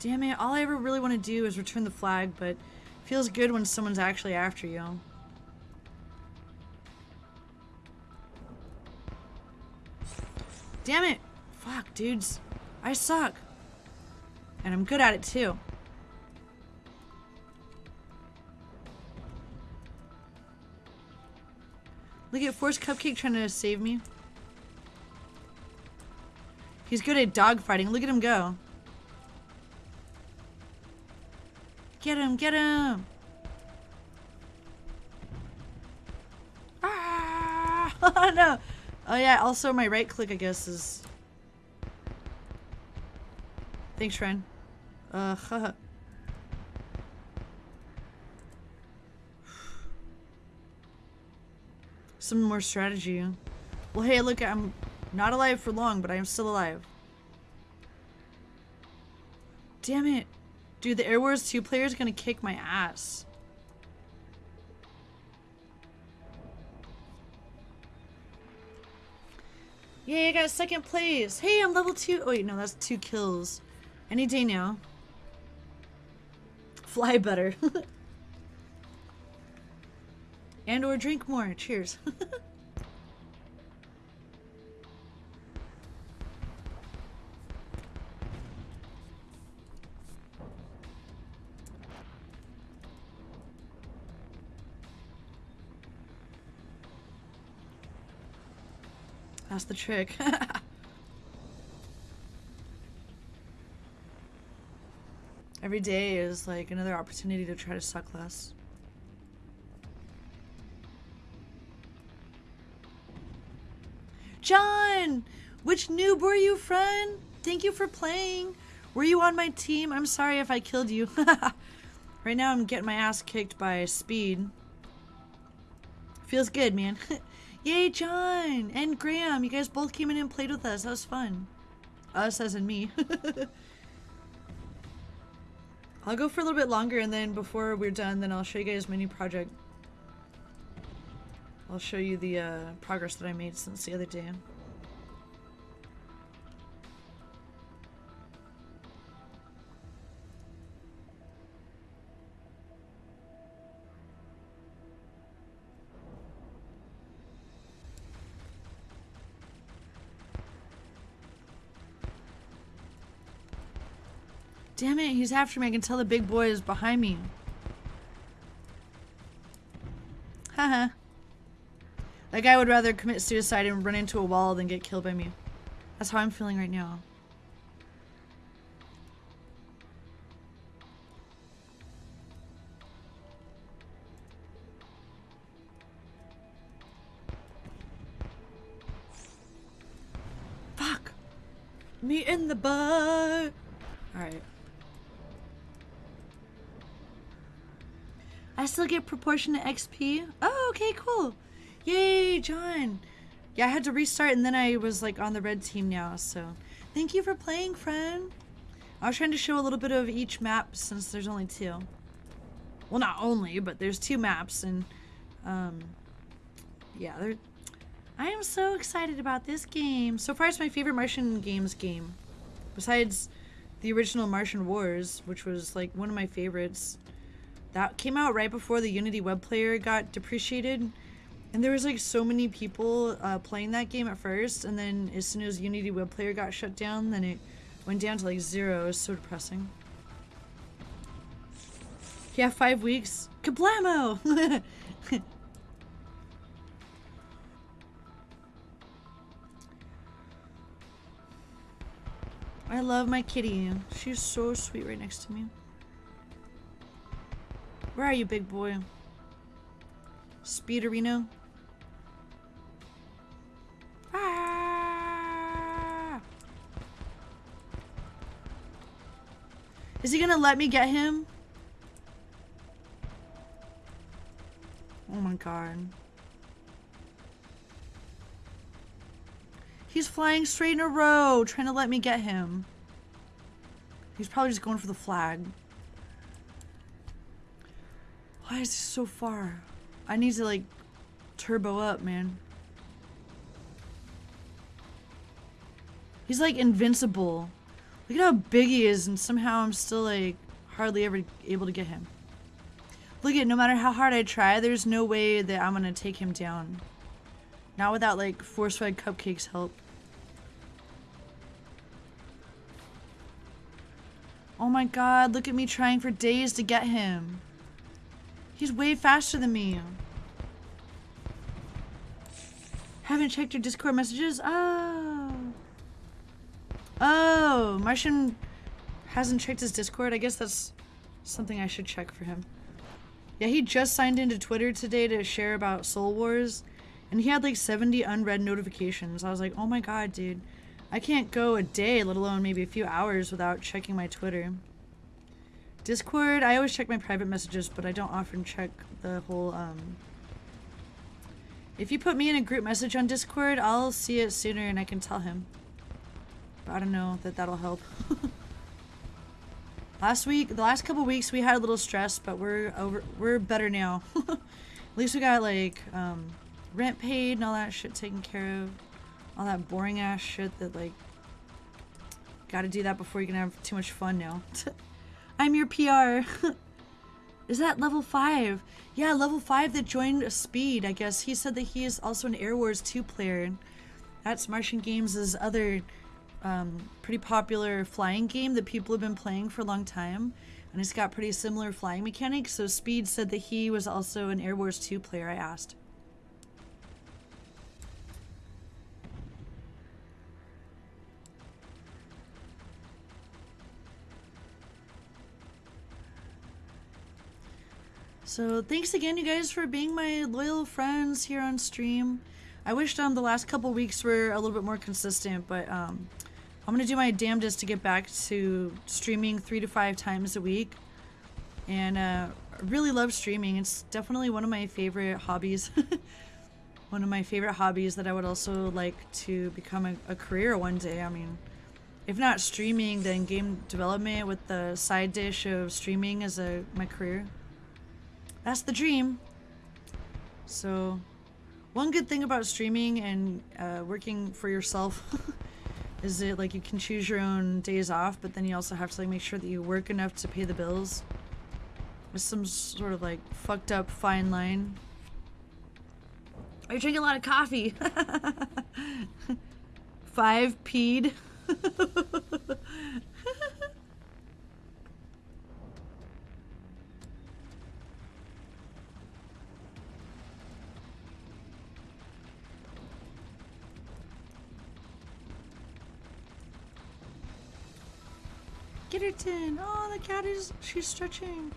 Damn it, all I ever really want to do is return the flag, but feels good when someone's actually after you. Damn it! Fuck, dudes. I suck. And I'm good at it too. Look at Force Cupcake trying to save me. He's good at dogfighting. Look at him go. Get him, get him! Ah! [laughs] No! Oh yeah, also my right click I guess is... Thanks, Shrine. Uh, haha. Some more strategy. Well, hey, look, I'm not alive for long, but I am still alive. Damn it. Dude, the Air Wars 2 player is gonna kick my ass. Yay, I got second place. Hey, I'm level 2. Oh, wait, no, that's two kills. Any day now. Fly better. [laughs] and or drink more. Cheers. [laughs] That's the trick. [laughs] Every day is like another opportunity to try to suck less. John! Which noob were you, friend? Thank you for playing. Were you on my team? I'm sorry if I killed you. [laughs] right now I'm getting my ass kicked by speed. Feels good, man. [laughs] Yay, John! And Graham, you guys both came in and played with us. That was fun. Us as in me. [laughs] I'll go for a little bit longer and then before we're done, then I'll show you guys my new project. I'll show you the uh, progress that I made since the other day. Damn it, he's after me. I can tell the big boy is behind me. Haha. that guy would rather commit suicide and run into a wall than get killed by me. That's how I'm feeling right now. Fuck! Me in the butt! Alright. I still get proportionate XP? Oh, okay, cool. Yay, John. Yeah, I had to restart and then I was like on the red team now, so. Thank you for playing, friend. I was trying to show a little bit of each map since there's only two. Well, not only, but there's two maps and, um, yeah, they're, I am so excited about this game. So far, it's my favorite Martian games game. Besides the original Martian Wars, which was like one of my favorites. That came out right before the Unity web player got depreciated. And there was like so many people uh, playing that game at first, and then as soon as Unity web player got shut down, then it went down to like zero. It was so depressing. Yeah, five weeks. Kablamo! [laughs] I love my kitty. She's so sweet right next to me. Where are you, big boy? Speederino? Ah! Is he gonna let me get him? Oh my god. He's flying straight in a row, trying to let me get him. He's probably just going for the flag. Why is he so far? I need to, like, turbo up, man. He's, like, invincible. Look at how big he is, and somehow I'm still, like, hardly ever able to get him. Look at, no matter how hard I try, there's no way that I'm gonna take him down. Not without, like, force-fed cupcakes help. Oh my god, look at me trying for days to get him. He's way faster than me. Haven't checked your Discord messages? Oh. Oh, Martian hasn't checked his Discord. I guess that's something I should check for him. Yeah, he just signed into Twitter today to share about Soul Wars. And he had like 70 unread notifications. I was like, oh my god, dude. I can't go a day, let alone maybe a few hours without checking my Twitter. Discord, I always check my private messages, but I don't often check the whole, um... If you put me in a group message on Discord, I'll see it sooner and I can tell him. But I don't know that that'll help. [laughs] last week, the last couple weeks, we had a little stress, but we're over, we're better now. [laughs] At least we got, like, um, rent paid and all that shit taken care of. All that boring ass shit that like gotta do that before you can have too much fun now. [laughs] I'm your PR. [laughs] is that level 5? Yeah, level 5 that joined Speed, I guess. He said that he is also an Air Wars 2 player. That's Martian Games' other um, pretty popular flying game that people have been playing for a long time. And it's got pretty similar flying mechanics. So Speed said that he was also an Air Wars 2 player, I asked. So thanks again, you guys, for being my loyal friends here on stream. I wish um, the last couple weeks were a little bit more consistent, but um, I'm going to do my damnedest to get back to streaming three to five times a week. And uh, I really love streaming. It's definitely one of my favorite hobbies. [laughs] one of my favorite hobbies that I would also like to become a, a career one day. I mean, if not streaming, then game development with the side dish of streaming as a my career. That's the dream. So, one good thing about streaming and uh, working for yourself [laughs] is that like you can choose your own days off, but then you also have to like make sure that you work enough to pay the bills. It's some sort of like fucked up fine line. I drink a lot of coffee. [laughs] Five peed. [laughs] Gitterton! Oh, the cat is, she's stretching.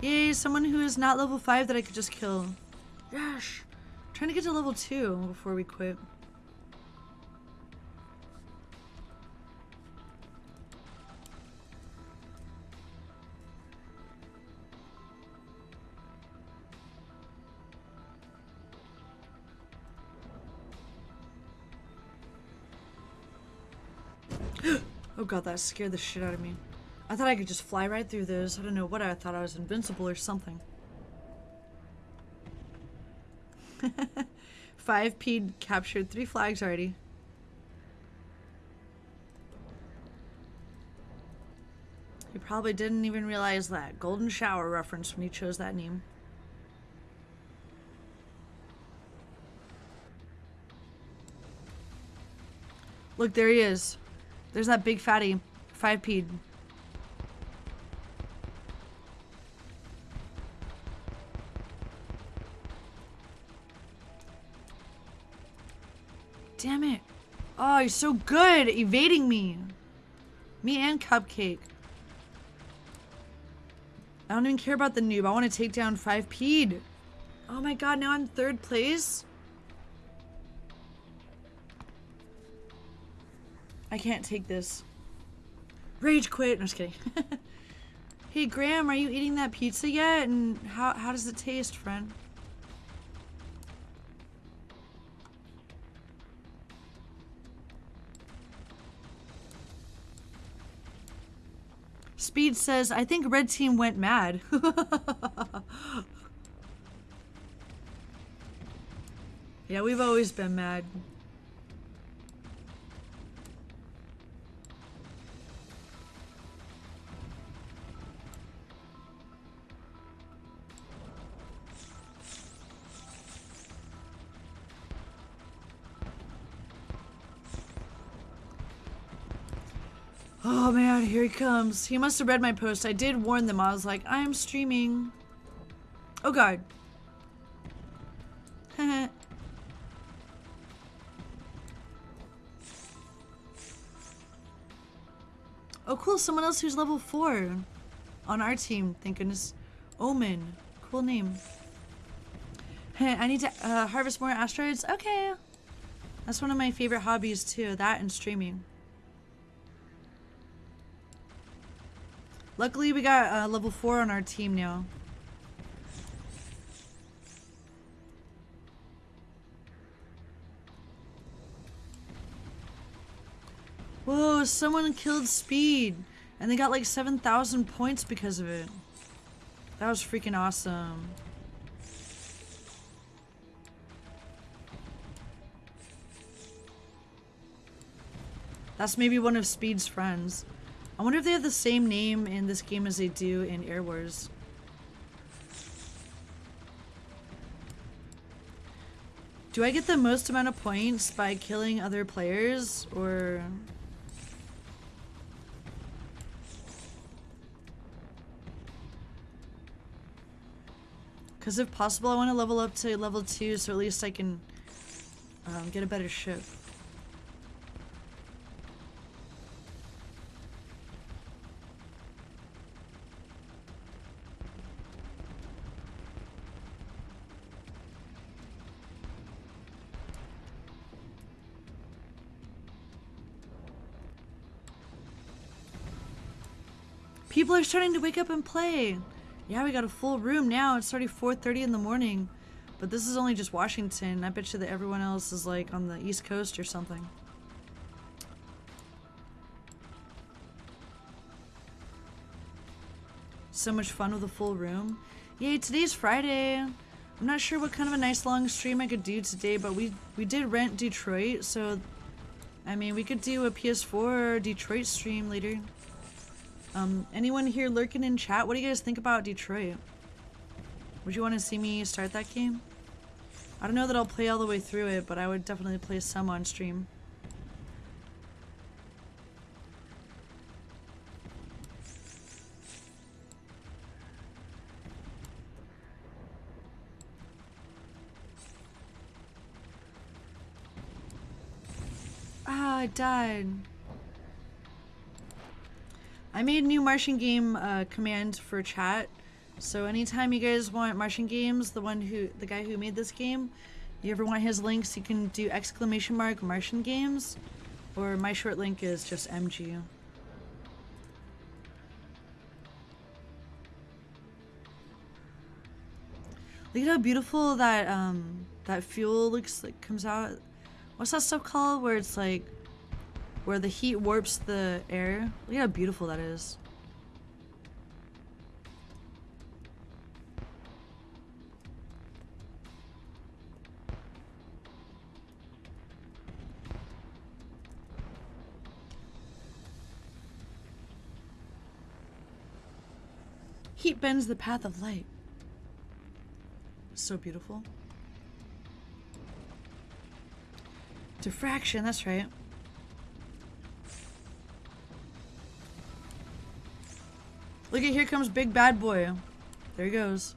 Yay, someone who is not level 5 that I could just kill. Gosh. trying to get to level 2 before we quit. [gasps] oh god, that scared the shit out of me. I thought I could just fly right through those. I don't know what I thought I was invincible or something. [laughs] Five P captured three flags already. He probably didn't even realize that. Golden Shower reference when he chose that name. Look, there he is. There's that big fatty. 5 he's so good evading me. Me and Cupcake. I don't even care about the noob. I want to take down 5 p Oh my god, now I'm third place? I can't take this. Rage quit. No, I'm just kidding. [laughs] hey, Graham, are you eating that pizza yet? And how, how does it taste, friend? Speed says, I think red team went mad. [laughs] yeah, we've always been mad. Oh man, here he comes. He must have read my post. I did warn them. I was like, I am streaming. Oh god. [laughs] oh cool, someone else who's level 4 on our team. Thank goodness. Omen. Cool name. I need to uh, harvest more asteroids? Okay. That's one of my favorite hobbies too. That and streaming. Luckily, we got uh, level 4 on our team now. Whoa, someone killed Speed. And they got like 7,000 points because of it. That was freaking awesome. That's maybe one of Speed's friends. I wonder if they have the same name in this game as they do in Air Wars. Do I get the most amount of points by killing other players, or... Because if possible, I want to level up to level 2 so at least I can um, get a better ship. People are starting to wake up and play. Yeah, we got a full room now. It's already 4.30 in the morning. But this is only just Washington. I bet you that everyone else is like on the East Coast or something. So much fun with a full room. Yay, today's Friday. I'm not sure what kind of a nice long stream I could do today, but we, we did rent Detroit, so... I mean, we could do a PS4 Detroit stream later. Um, anyone here lurking in chat? What do you guys think about Detroit? Would you want to see me start that game? I don't know that I'll play all the way through it, but I would definitely play some on stream. Ah, I died. I made new Martian game uh, command for chat. So anytime you guys want Martian games, the one who, the guy who made this game, you ever want his links, you can do exclamation mark Martian games, or my short link is just MG. Look at how beautiful that um that fuel looks like comes out. What's that stuff called? Where it's like where the heat warps the air. Look how beautiful that is. Heat bends the path of light. So beautiful. Diffraction, that's right. Look at here comes big bad boy. There he goes.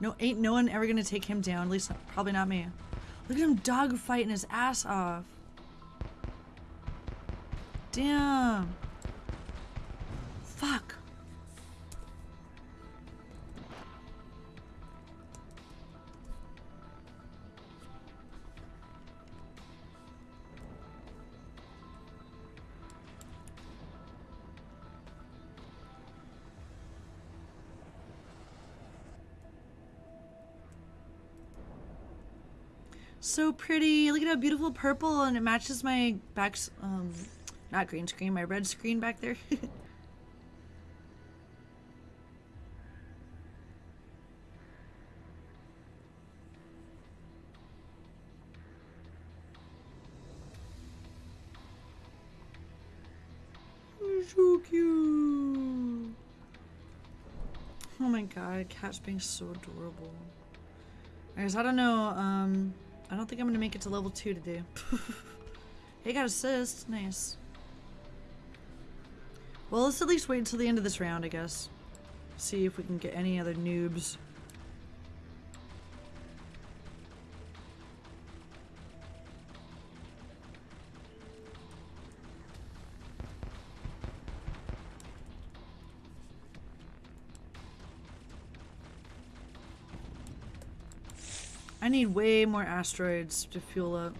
No, ain't no one ever gonna take him down. At least, probably not me. Look at him dog fighting his ass off. Damn. So pretty. Look at how beautiful purple and it matches my back, um, not green screen, my red screen back there. [laughs] so cute. Oh my god, cat's being so adorable. I guess I don't know, um, I don't think I'm gonna make it to level 2 today. [laughs] hey, got assist. Nice. Well, let's at least wait until the end of this round, I guess. See if we can get any other noobs. Need way more asteroids to fuel up.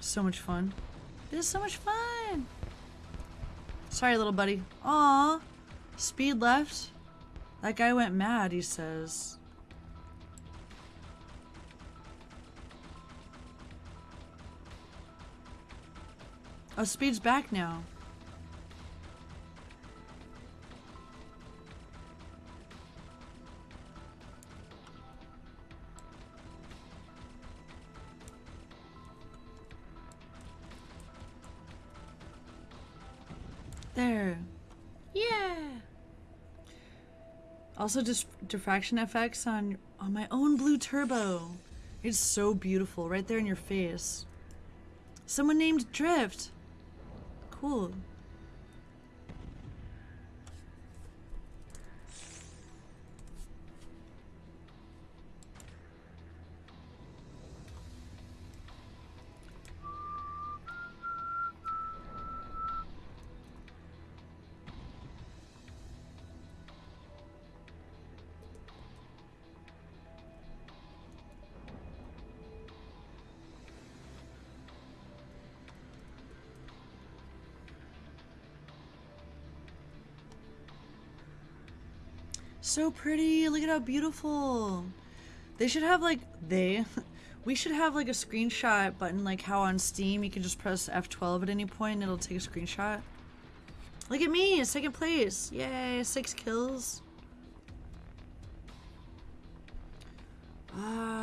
So much fun. This is so much fun! Sorry, little buddy. Aw, Speed left? That guy went mad, he says. Oh, Speed's back now. Also just diffraction effects on on my own blue turbo. It's so beautiful right there in your face. Someone named Drift. Cool. So pretty. Look at how beautiful. They should have like they [laughs] we should have like a screenshot button like how on Steam you can just press F12 at any point and it'll take a screenshot. Look at me, second place. Yay, six kills. Ah.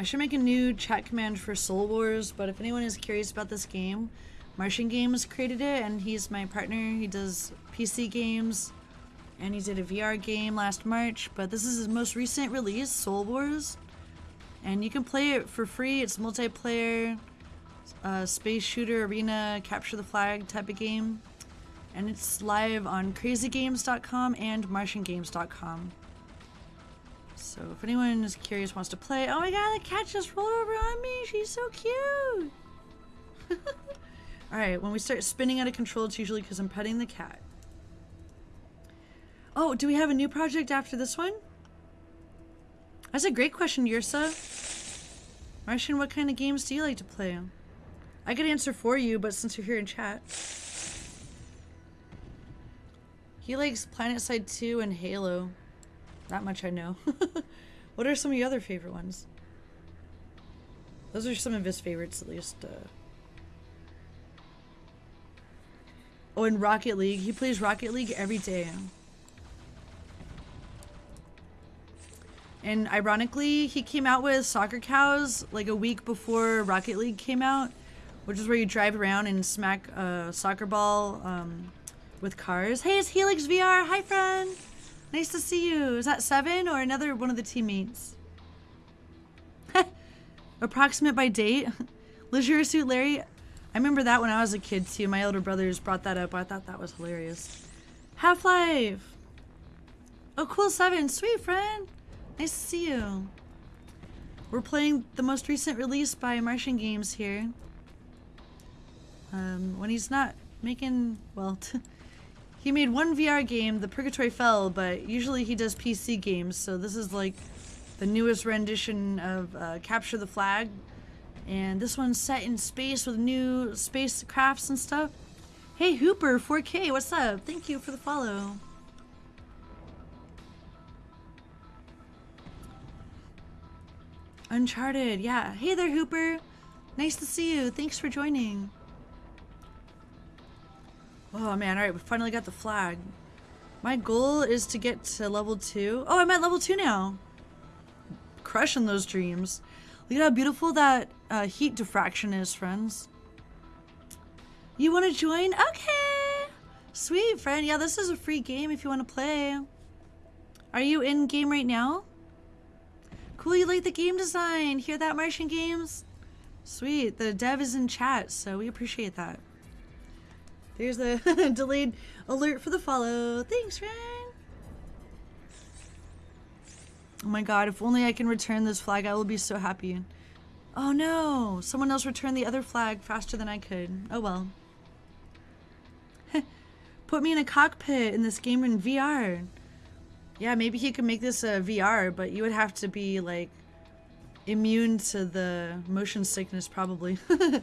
I should make a new chat command for Soul Wars, but if anyone is curious about this game, Martian Games created it and he's my partner. He does PC games and he did a VR game last March, but this is his most recent release, Soul Wars. And you can play it for free. It's multiplayer, uh, space shooter, arena, capture the flag type of game. And it's live on crazygames.com and martiangames.com. So if anyone is curious, wants to play, oh my god, the cat just rolled over on me. She's so cute. [laughs] All right, when we start spinning out of control, it's usually because I'm petting the cat. Oh, do we have a new project after this one? That's a great question, Yursa. Martian, what kind of games do you like to play? I could answer for you, but since you're here in chat. He likes Planet Side 2 and Halo. That much I know. [laughs] what are some of your other favorite ones? Those are some of his favorites, at least. Uh... Oh, and Rocket League. He plays Rocket League every day. And ironically, he came out with Soccer Cows like a week before Rocket League came out, which is where you drive around and smack a soccer ball um, with cars. Hey, it's Helix VR. Hi, friend. Nice to see you. Is that Seven or another one of the teammates? [laughs] Approximate by date? [laughs] Leisure Suit Larry? I remember that when I was a kid too. My older brothers brought that up. I thought that was hilarious. Half-Life! Oh, cool, Seven. Sweet, friend. Nice to see you. We're playing the most recent release by Martian Games here. Um, when he's not making, well, [laughs] he made one VR game, The Purgatory Fell, but usually he does PC games, so this is like the newest rendition of uh, Capture the Flag. And this one's set in space with new space crafts and stuff. Hey Hooper, 4K, what's up? Thank you for the follow. Uncharted, yeah. Hey there, Hooper. Nice to see you. Thanks for joining. Oh man, alright, we finally got the flag. My goal is to get to level 2. Oh, I'm at level 2 now. Crushing those dreams. Look at how beautiful that uh, heat diffraction is, friends. You want to join? Okay. Sweet, friend. Yeah, this is a free game if you want to play. Are you in game right now? Cool, you like the game design. Hear that, Martian Games? Sweet. The dev is in chat, so we appreciate that. There's the [laughs] delayed alert for the follow. Thanks, Ryan. Oh my god, if only I can return this flag, I will be so happy. Oh no, someone else returned the other flag faster than I could. Oh well. [laughs] Put me in a cockpit in this game in VR. Yeah, maybe he could make this a VR, but you would have to be like immune to the motion sickness probably. [laughs]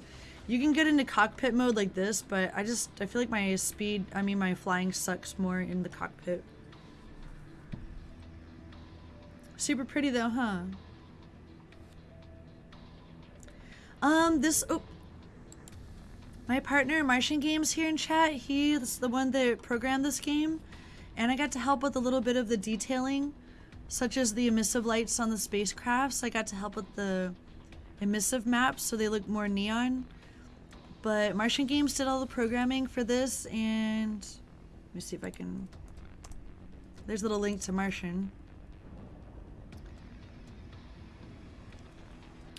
you can get into cockpit mode like this, but I just I feel like my speed, I mean my flying sucks more in the cockpit. Super pretty though, huh? Um, this oh my partner Martian Games here in chat, he's the one that programmed this game. And I got to help with a little bit of the detailing, such as the emissive lights on the spacecrafts. I got to help with the emissive maps so they look more neon. But Martian Games did all the programming for this and let me see if I can there's a little link to Martian.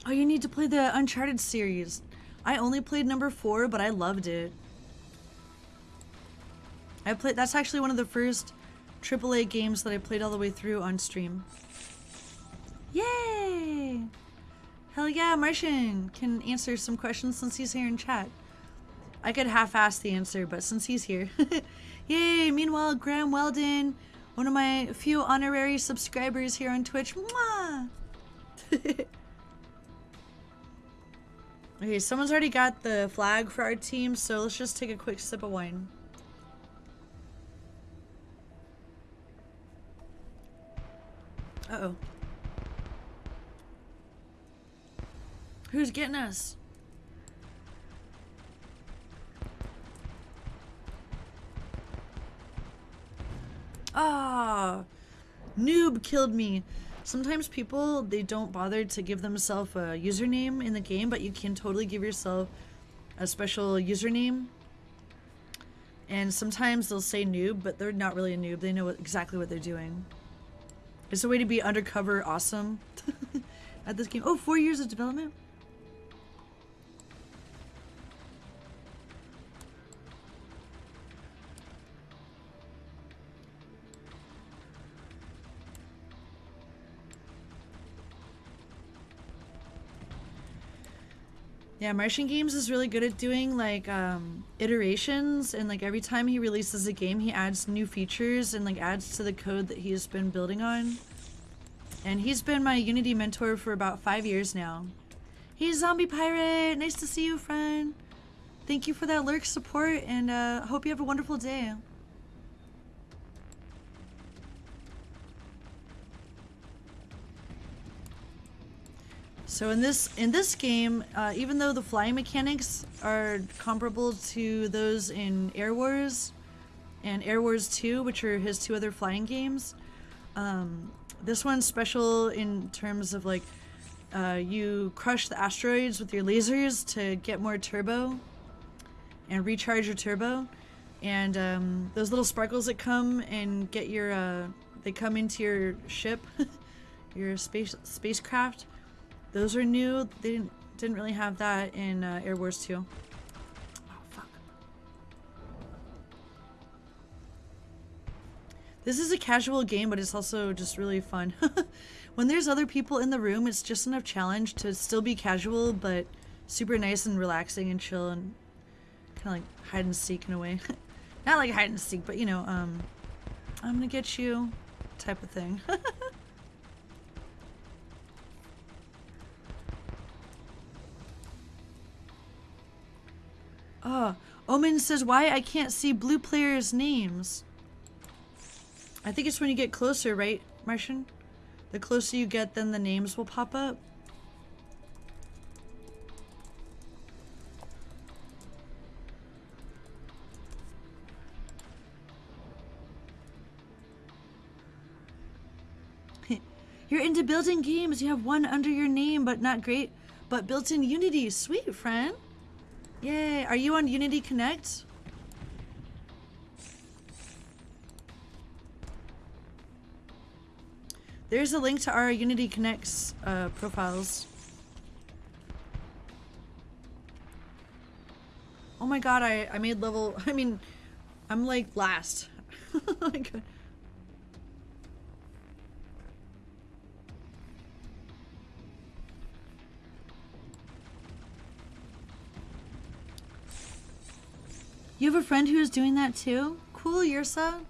Oh, you need to play the Uncharted series. I only played number four, but I loved it. I played. That's actually one of the first AAA games that I played all the way through on stream. Yay! Hell yeah, Martian can answer some questions since he's here in chat. I could half-ass the answer, but since he's here. [laughs] Yay! Meanwhile, Graham Weldon, one of my few honorary subscribers here on Twitch. Mwah! [laughs] okay, someone's already got the flag for our team, so let's just take a quick sip of wine. Uh-oh. Who's getting us? Ah, noob killed me. Sometimes people, they don't bother to give themselves a username in the game, but you can totally give yourself a special username. And sometimes they'll say noob, but they're not really a noob. They know exactly what they're doing. It's a way to be undercover awesome [laughs] at this game. Oh, four years of development? Yeah, Martian Games is really good at doing like um, iterations and like every time he releases a game he adds new features and like adds to the code that he's been building on. And he's been my Unity mentor for about five years now. Hey Zombie Pirate, nice to see you friend. Thank you for that lurk support and uh, hope you have a wonderful day. So in this in this game, uh, even though the flying mechanics are comparable to those in Air Wars and Air Wars 2, which are his two other flying games, um, this one's special in terms of like uh, you crush the asteroids with your lasers to get more turbo and recharge your turbo. And um, those little sparkles that come and get your, uh, they come into your ship, [laughs] your space spacecraft. Those are new. They didn't didn't really have that in uh, Air Wars 2. Oh fuck. This is a casual game, but it's also just really fun. [laughs] when there's other people in the room, it's just enough challenge to still be casual, but super nice and relaxing and chill and kind of like hide and seek in a way. [laughs] Not like hide and seek, but you know, um, I'm gonna get you type of thing. [laughs] Omen says why I can't see blue players' names. I think it's when you get closer, right, Martian? The closer you get, then the names will pop up. [laughs] You're into building games. You have one under your name, but not great. But built in Unity. Sweet, friend. Yay. Are you on Unity Connect? There's a link to our Unity Connects uh, profiles. Oh my god, I, I made level... [laughs] I mean, I'm like last. [laughs] like, You have a friend who is doing that too? Cool, Yursa.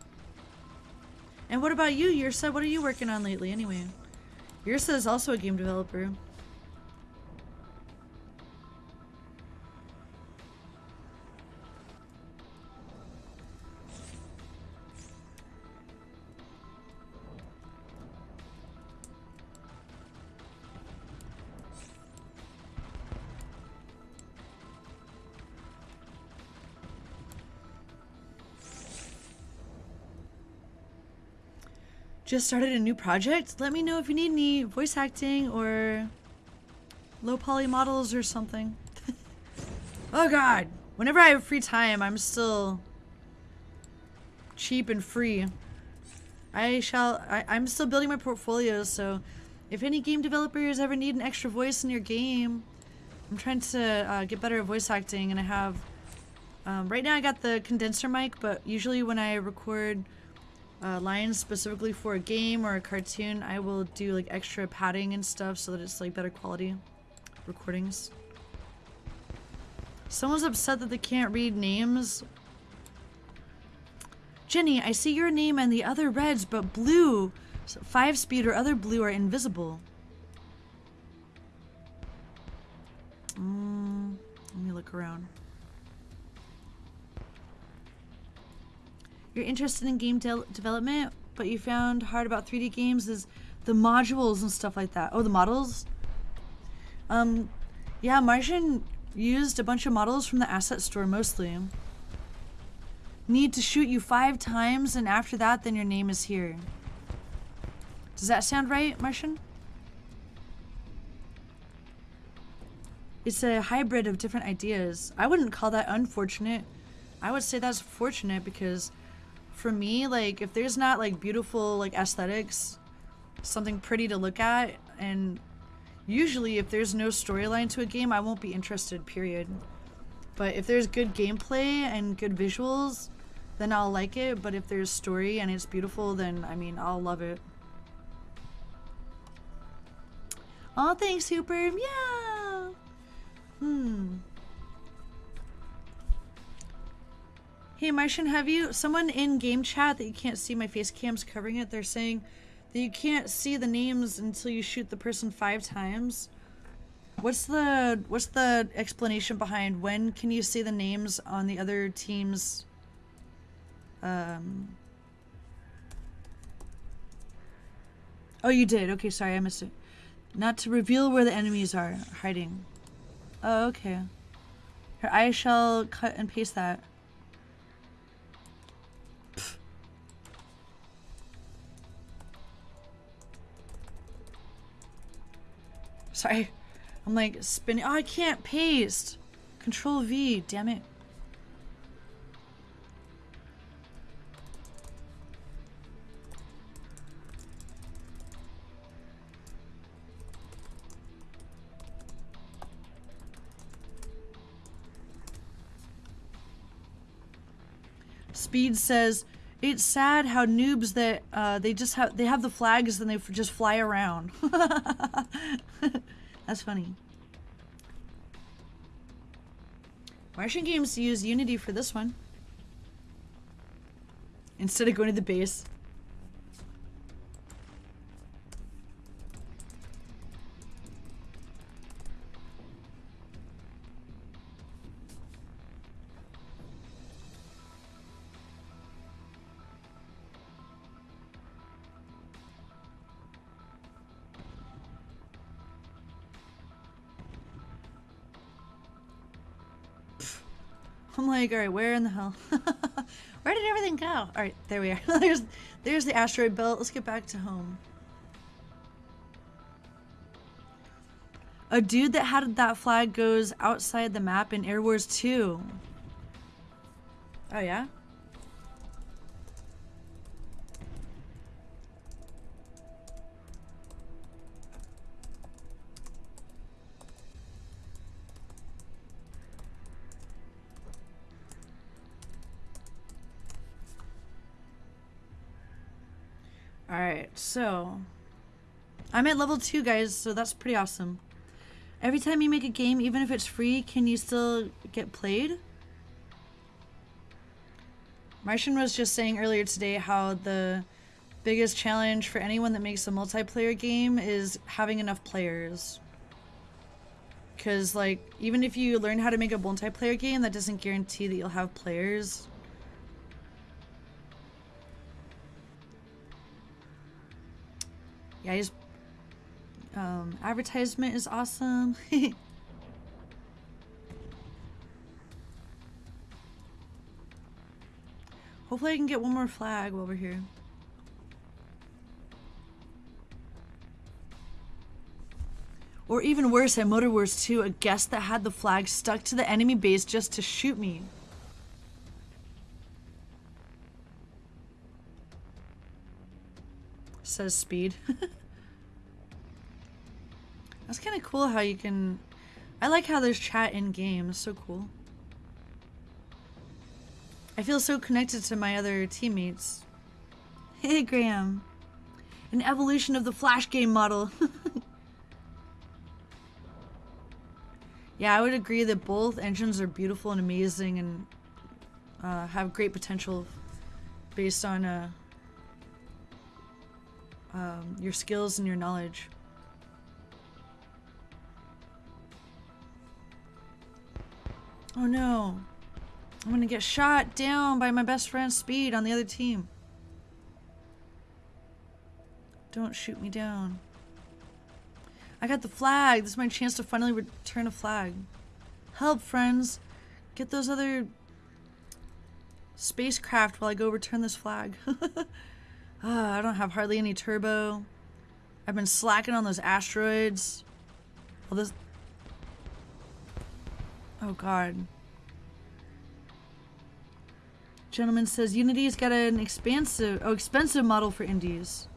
And what about you, Yursa? What are you working on lately anyway? Yursa is also a game developer. Just started a new project. Let me know if you need any voice acting or low poly models or something. [laughs] oh god. Whenever I have free time, I'm still cheap and free. I shall, I, I'm still building my portfolio, so if any game developers ever need an extra voice in your game, I'm trying to uh, get better at voice acting and I have, um, right now I got the condenser mic, but usually when I record uh, lines specifically for a game or a cartoon, I will do like extra padding and stuff so that it's like better quality recordings. Someone's upset that they can't read names. Jenny, I see your name and the other reds, but blue, five speed or other blue are invisible. Mm, let me look around. You're interested in game de development, but you found hard about 3D games is the modules and stuff like that. Oh, the models? Um, yeah, Martian used a bunch of models from the asset store mostly. Need to shoot you five times, and after that, then your name is here. Does that sound right, Martian? It's a hybrid of different ideas. I wouldn't call that unfortunate. I would say that's fortunate because for me, like if there's not like beautiful like aesthetics, something pretty to look at, and usually if there's no storyline to a game, I won't be interested, period. But if there's good gameplay and good visuals, then I'll like it. But if there's story and it's beautiful, then I mean, I'll love it. Oh, thanks, Hooper. Yeah. Hmm. Hey Martian, have you someone in game chat that you can't see my face cam's covering it? They're saying that you can't see the names until you shoot the person five times. What's the what's the explanation behind when can you see the names on the other team's um Oh, you did. Okay, sorry, I missed it. Not to reveal where the enemies are hiding. Oh, okay. Here, I shall cut and paste that. Sorry. I'm like spinning. Oh, I can't paste. Control V, damn it. Speed says, "It's sad how noobs that uh, they just have they have the flags and they just fly around." [laughs] That's funny. Martian Games use Unity for this one instead of going to the base. All right, where in the hell? [laughs] where did everything go? All right, there we are. [laughs] there's, there's the asteroid belt. Let's get back to home. A dude that had that flag goes outside the map in Air Wars 2. Oh yeah? So I'm at level 2 guys, so that's pretty awesome. Every time you make a game, even if it's free, can you still get played? Martian was just saying earlier today how the biggest challenge for anyone that makes a multiplayer game is having enough players. Because, like, even if you learn how to make a multiplayer game, that doesn't guarantee that you'll have players. Yeah, just um, advertisement is awesome. [laughs] Hopefully I can get one more flag while we're here. Or even worse, at Motor Wars 2, a guest that had the flag stuck to the enemy base just to shoot me. Says speed. [laughs] That's kind of cool how you can... I like how there's chat in game. It's so cool. I feel so connected to my other teammates. [laughs] Hey, Graham. An evolution of the Flash game model. [laughs] yeah, I would agree that both engines are beautiful and amazing and uh, have great potential based on uh, um, your skills and your knowledge. Oh no. I'm gonna get shot down by my best friend Speed on the other team. Don't shoot me down. I got the flag. This is my chance to finally return a flag. Help, friends. Get those other spacecraft while I go return this flag. [laughs] Ah, I don't have hardly any turbo. I've been slacking on those asteroids. Well, this... Oh, God. Gentleman says Unity's got an expansive, oh, expensive model for indies.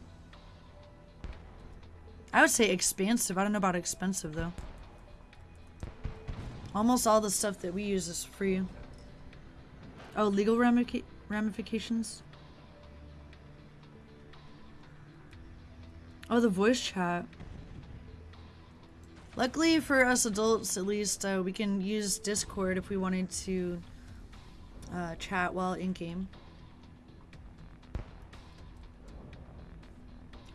I would say expansive. I don't know about expensive, though. Almost all the stuff that we use is free. Oh, legal ramifications? Oh, the voice chat. Luckily for us adults, at least, uh, we can use Discord if we wanted to uh, chat while in-game.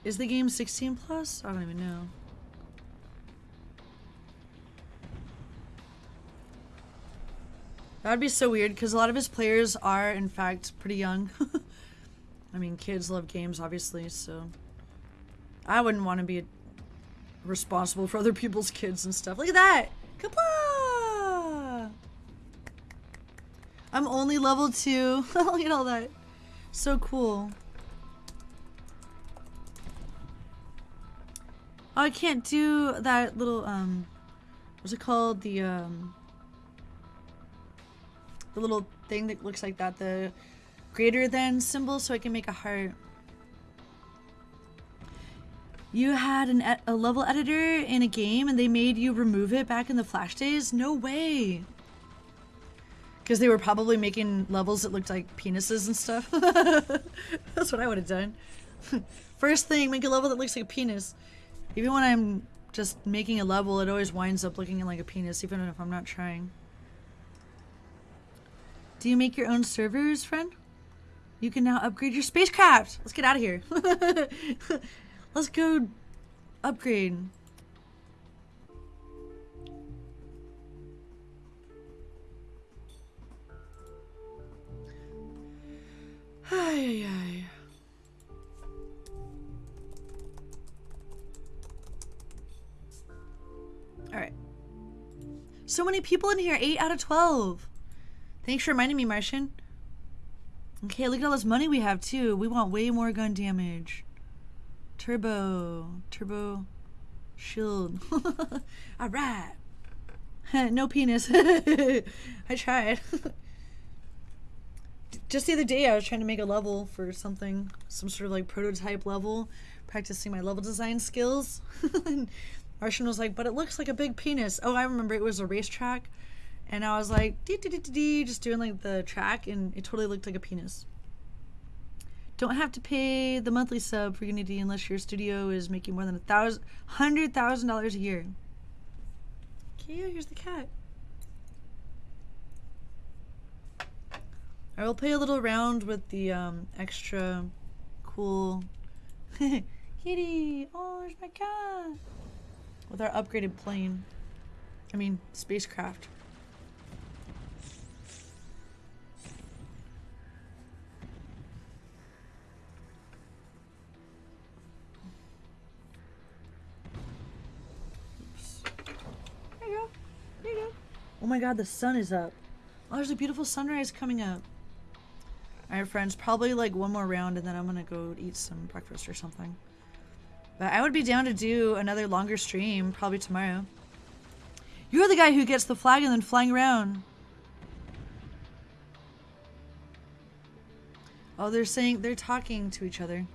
Is the game 16 plus? I don't even know. That would be so weird because a lot of his players are, in fact, pretty young. [laughs] I mean, kids love games, obviously, so... I wouldn't want to be responsible for other people's kids and stuff. Look at that! Kapla! I'm only level two. [laughs] Look at all that. So cool. Oh, I can't do that little, um, what's it called? The, um, the little thing that looks like that, the greater than symbol, so I can make a heart. You had an a level editor in a game and they made you remove it back in the Flash days? No way. Because they were probably making levels that looked like penises and stuff. [laughs] That's what I would have done. [laughs] First thing, make a level that looks like a penis. Even when I'm just making a level, it always winds up looking like a penis, even if I'm not trying. Do you make your own servers, friend? You can now upgrade your spacecraft. Let's get out of here. [laughs] Let's go upgrade. Ay, ay, ay. All right. So many people in here. 8 out of 12. Thanks for reminding me, Martian. Okay, look at all this money we have, too. We want way more gun damage. Turbo. Turbo. Shield. [laughs] Alright. [laughs] no penis. [laughs] I tried. Just the other day, I was trying to make a level for something, some sort of like prototype level, practicing my level design skills. and Martian was like, but it looks like a big penis. Oh, I remember it was a racetrack. And I was like, dee, dee, dee, dee, just doing like the track, and it totally looked like a penis. Don't have to pay the monthly sub for Unity unless your studio is making more than a thousand, hundred thousand dollars a year. Okay, here's the cat. I will play a little around with the um, extra cool [laughs] kitty. Oh, there's my cat. With our upgraded plane. I mean, spacecraft. Oh my god, the sun is up. Oh, there's a beautiful sunrise coming up. Alright, friends, probably like one more round and then I'm gonna go eat some breakfast or something. But I would be down to do another longer stream, probably tomorrow. You're the guy who gets the flag and then flying around. Oh, they're saying, they're talking to each other.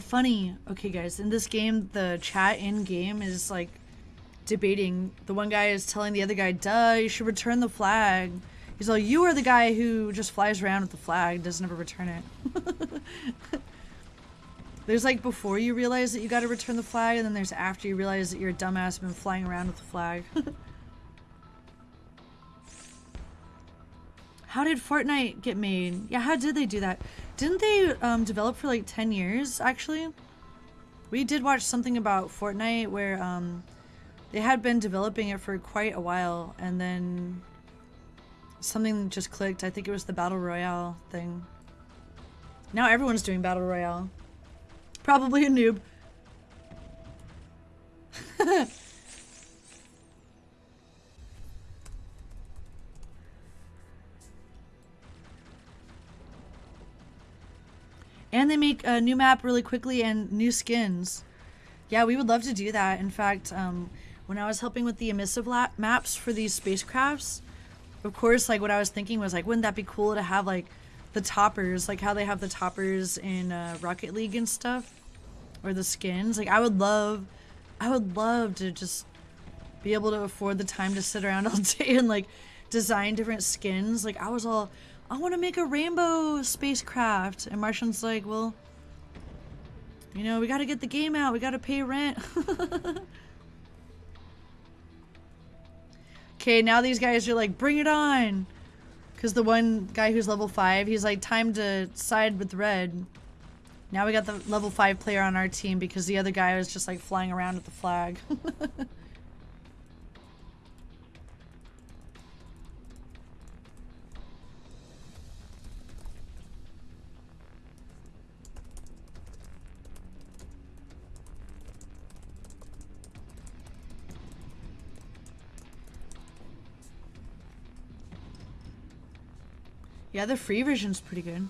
Funny. Okay, guys, in this game, the chat in game is like debating. The one guy is telling the other guy, duh, you should return the flag. He's like, you are the guy who just flies around with the flag, doesn't ever return it. [laughs] there's like before you realize that you gotta return the flag, and then there's after you realize that you're a dumbass and been flying around with the flag. [laughs] How did Fortnite get made? Yeah, how did they do that? Didn't they um, develop for like 10 years, actually? We did watch something about Fortnite where um, they had been developing it for quite a while, and then something just clicked. I think it was the Battle Royale thing. Now everyone's doing Battle Royale. Probably a noob. [laughs] And they make a new map really quickly and new skins. Yeah, we would love to do that. In fact, um, when I was helping with the emissive maps for these spacecrafts, of course, like what I was thinking was like, wouldn't that be cool to have like the toppers, like how they have the toppers in uh, Rocket League and stuff, or the skins? Like, I would love, I would love to just be able to afford the time to sit around [laughs] all day and like design different skins. Like, I was all, I want to make a rainbow spacecraft. And Martian's like, well, you know, we got to get the game out. We got to pay rent. [laughs] Okay, now these guys are like, bring it on. Because the one guy who's level 5, he's like, time to side with red. Now we got the level 5 player on our team because the other guy was just like flying around with the flag. [laughs] Yeah, the free version's pretty good.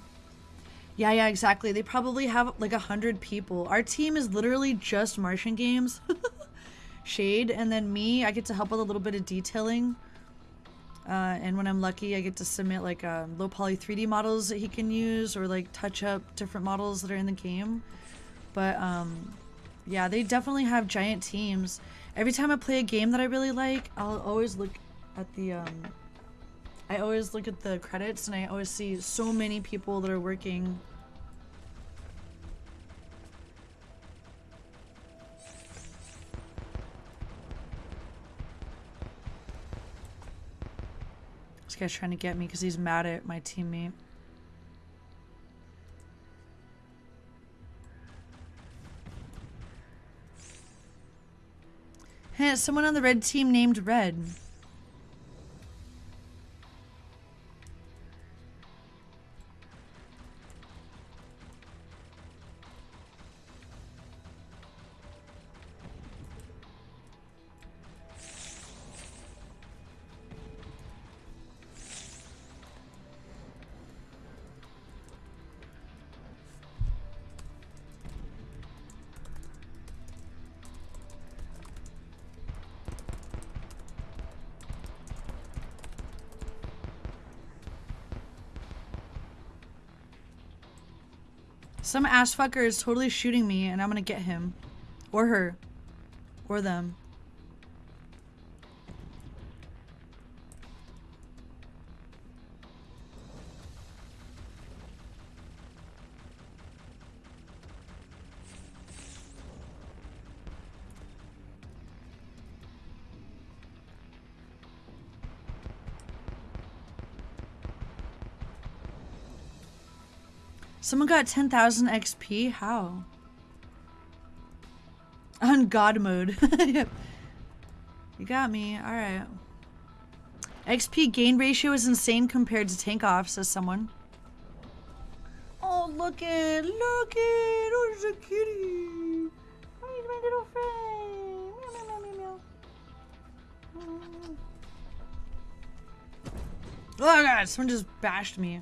Yeah, yeah, exactly. They probably have like a hundred people. Our team is literally just Martian games. [laughs] Shade, and then me, I get to help with a little bit of detailing. Uh, and when I'm lucky, I get to submit like um, low poly 3D models that he can use or like touch up different models that are in the game. But um, yeah, they definitely have giant teams. Every time I play a game that I really like, I'll always look at the um, I always look at the credits and I always see so many people that are working. This guy's trying to get me because he's mad at my teammate. Hey, someone on the red team named Red. Some ass fucker is totally shooting me and I'm gonna get him. Or her. Or them. Someone got 10,000 XP? How? On God mode. [laughs] you got me. Alright. XP gain ratio is insane compared to tank off, says someone. Oh, look it! Look it! Oh, it's a kitty! Oh, he's my little friend! Meow, meow, meow, meow, meow. Oh god, someone just bashed me.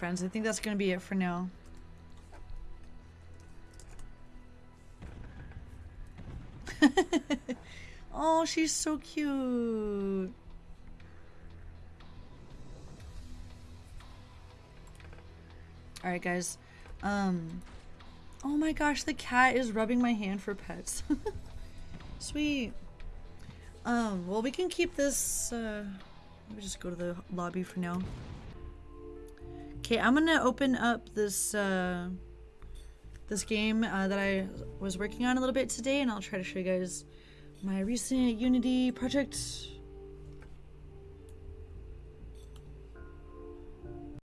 Friends, I think that's going to be it for now. [laughs] oh, she's so cute. Alright, guys. Um, oh my gosh, the cat is rubbing my hand for pets. [laughs] Sweet. Um, well, we can keep this, uh, let me just go to the lobby for now. Okay, I'm gonna open up this uh, this game uh, that I was working on a little bit today, and I'll try to show you guys my recent Unity project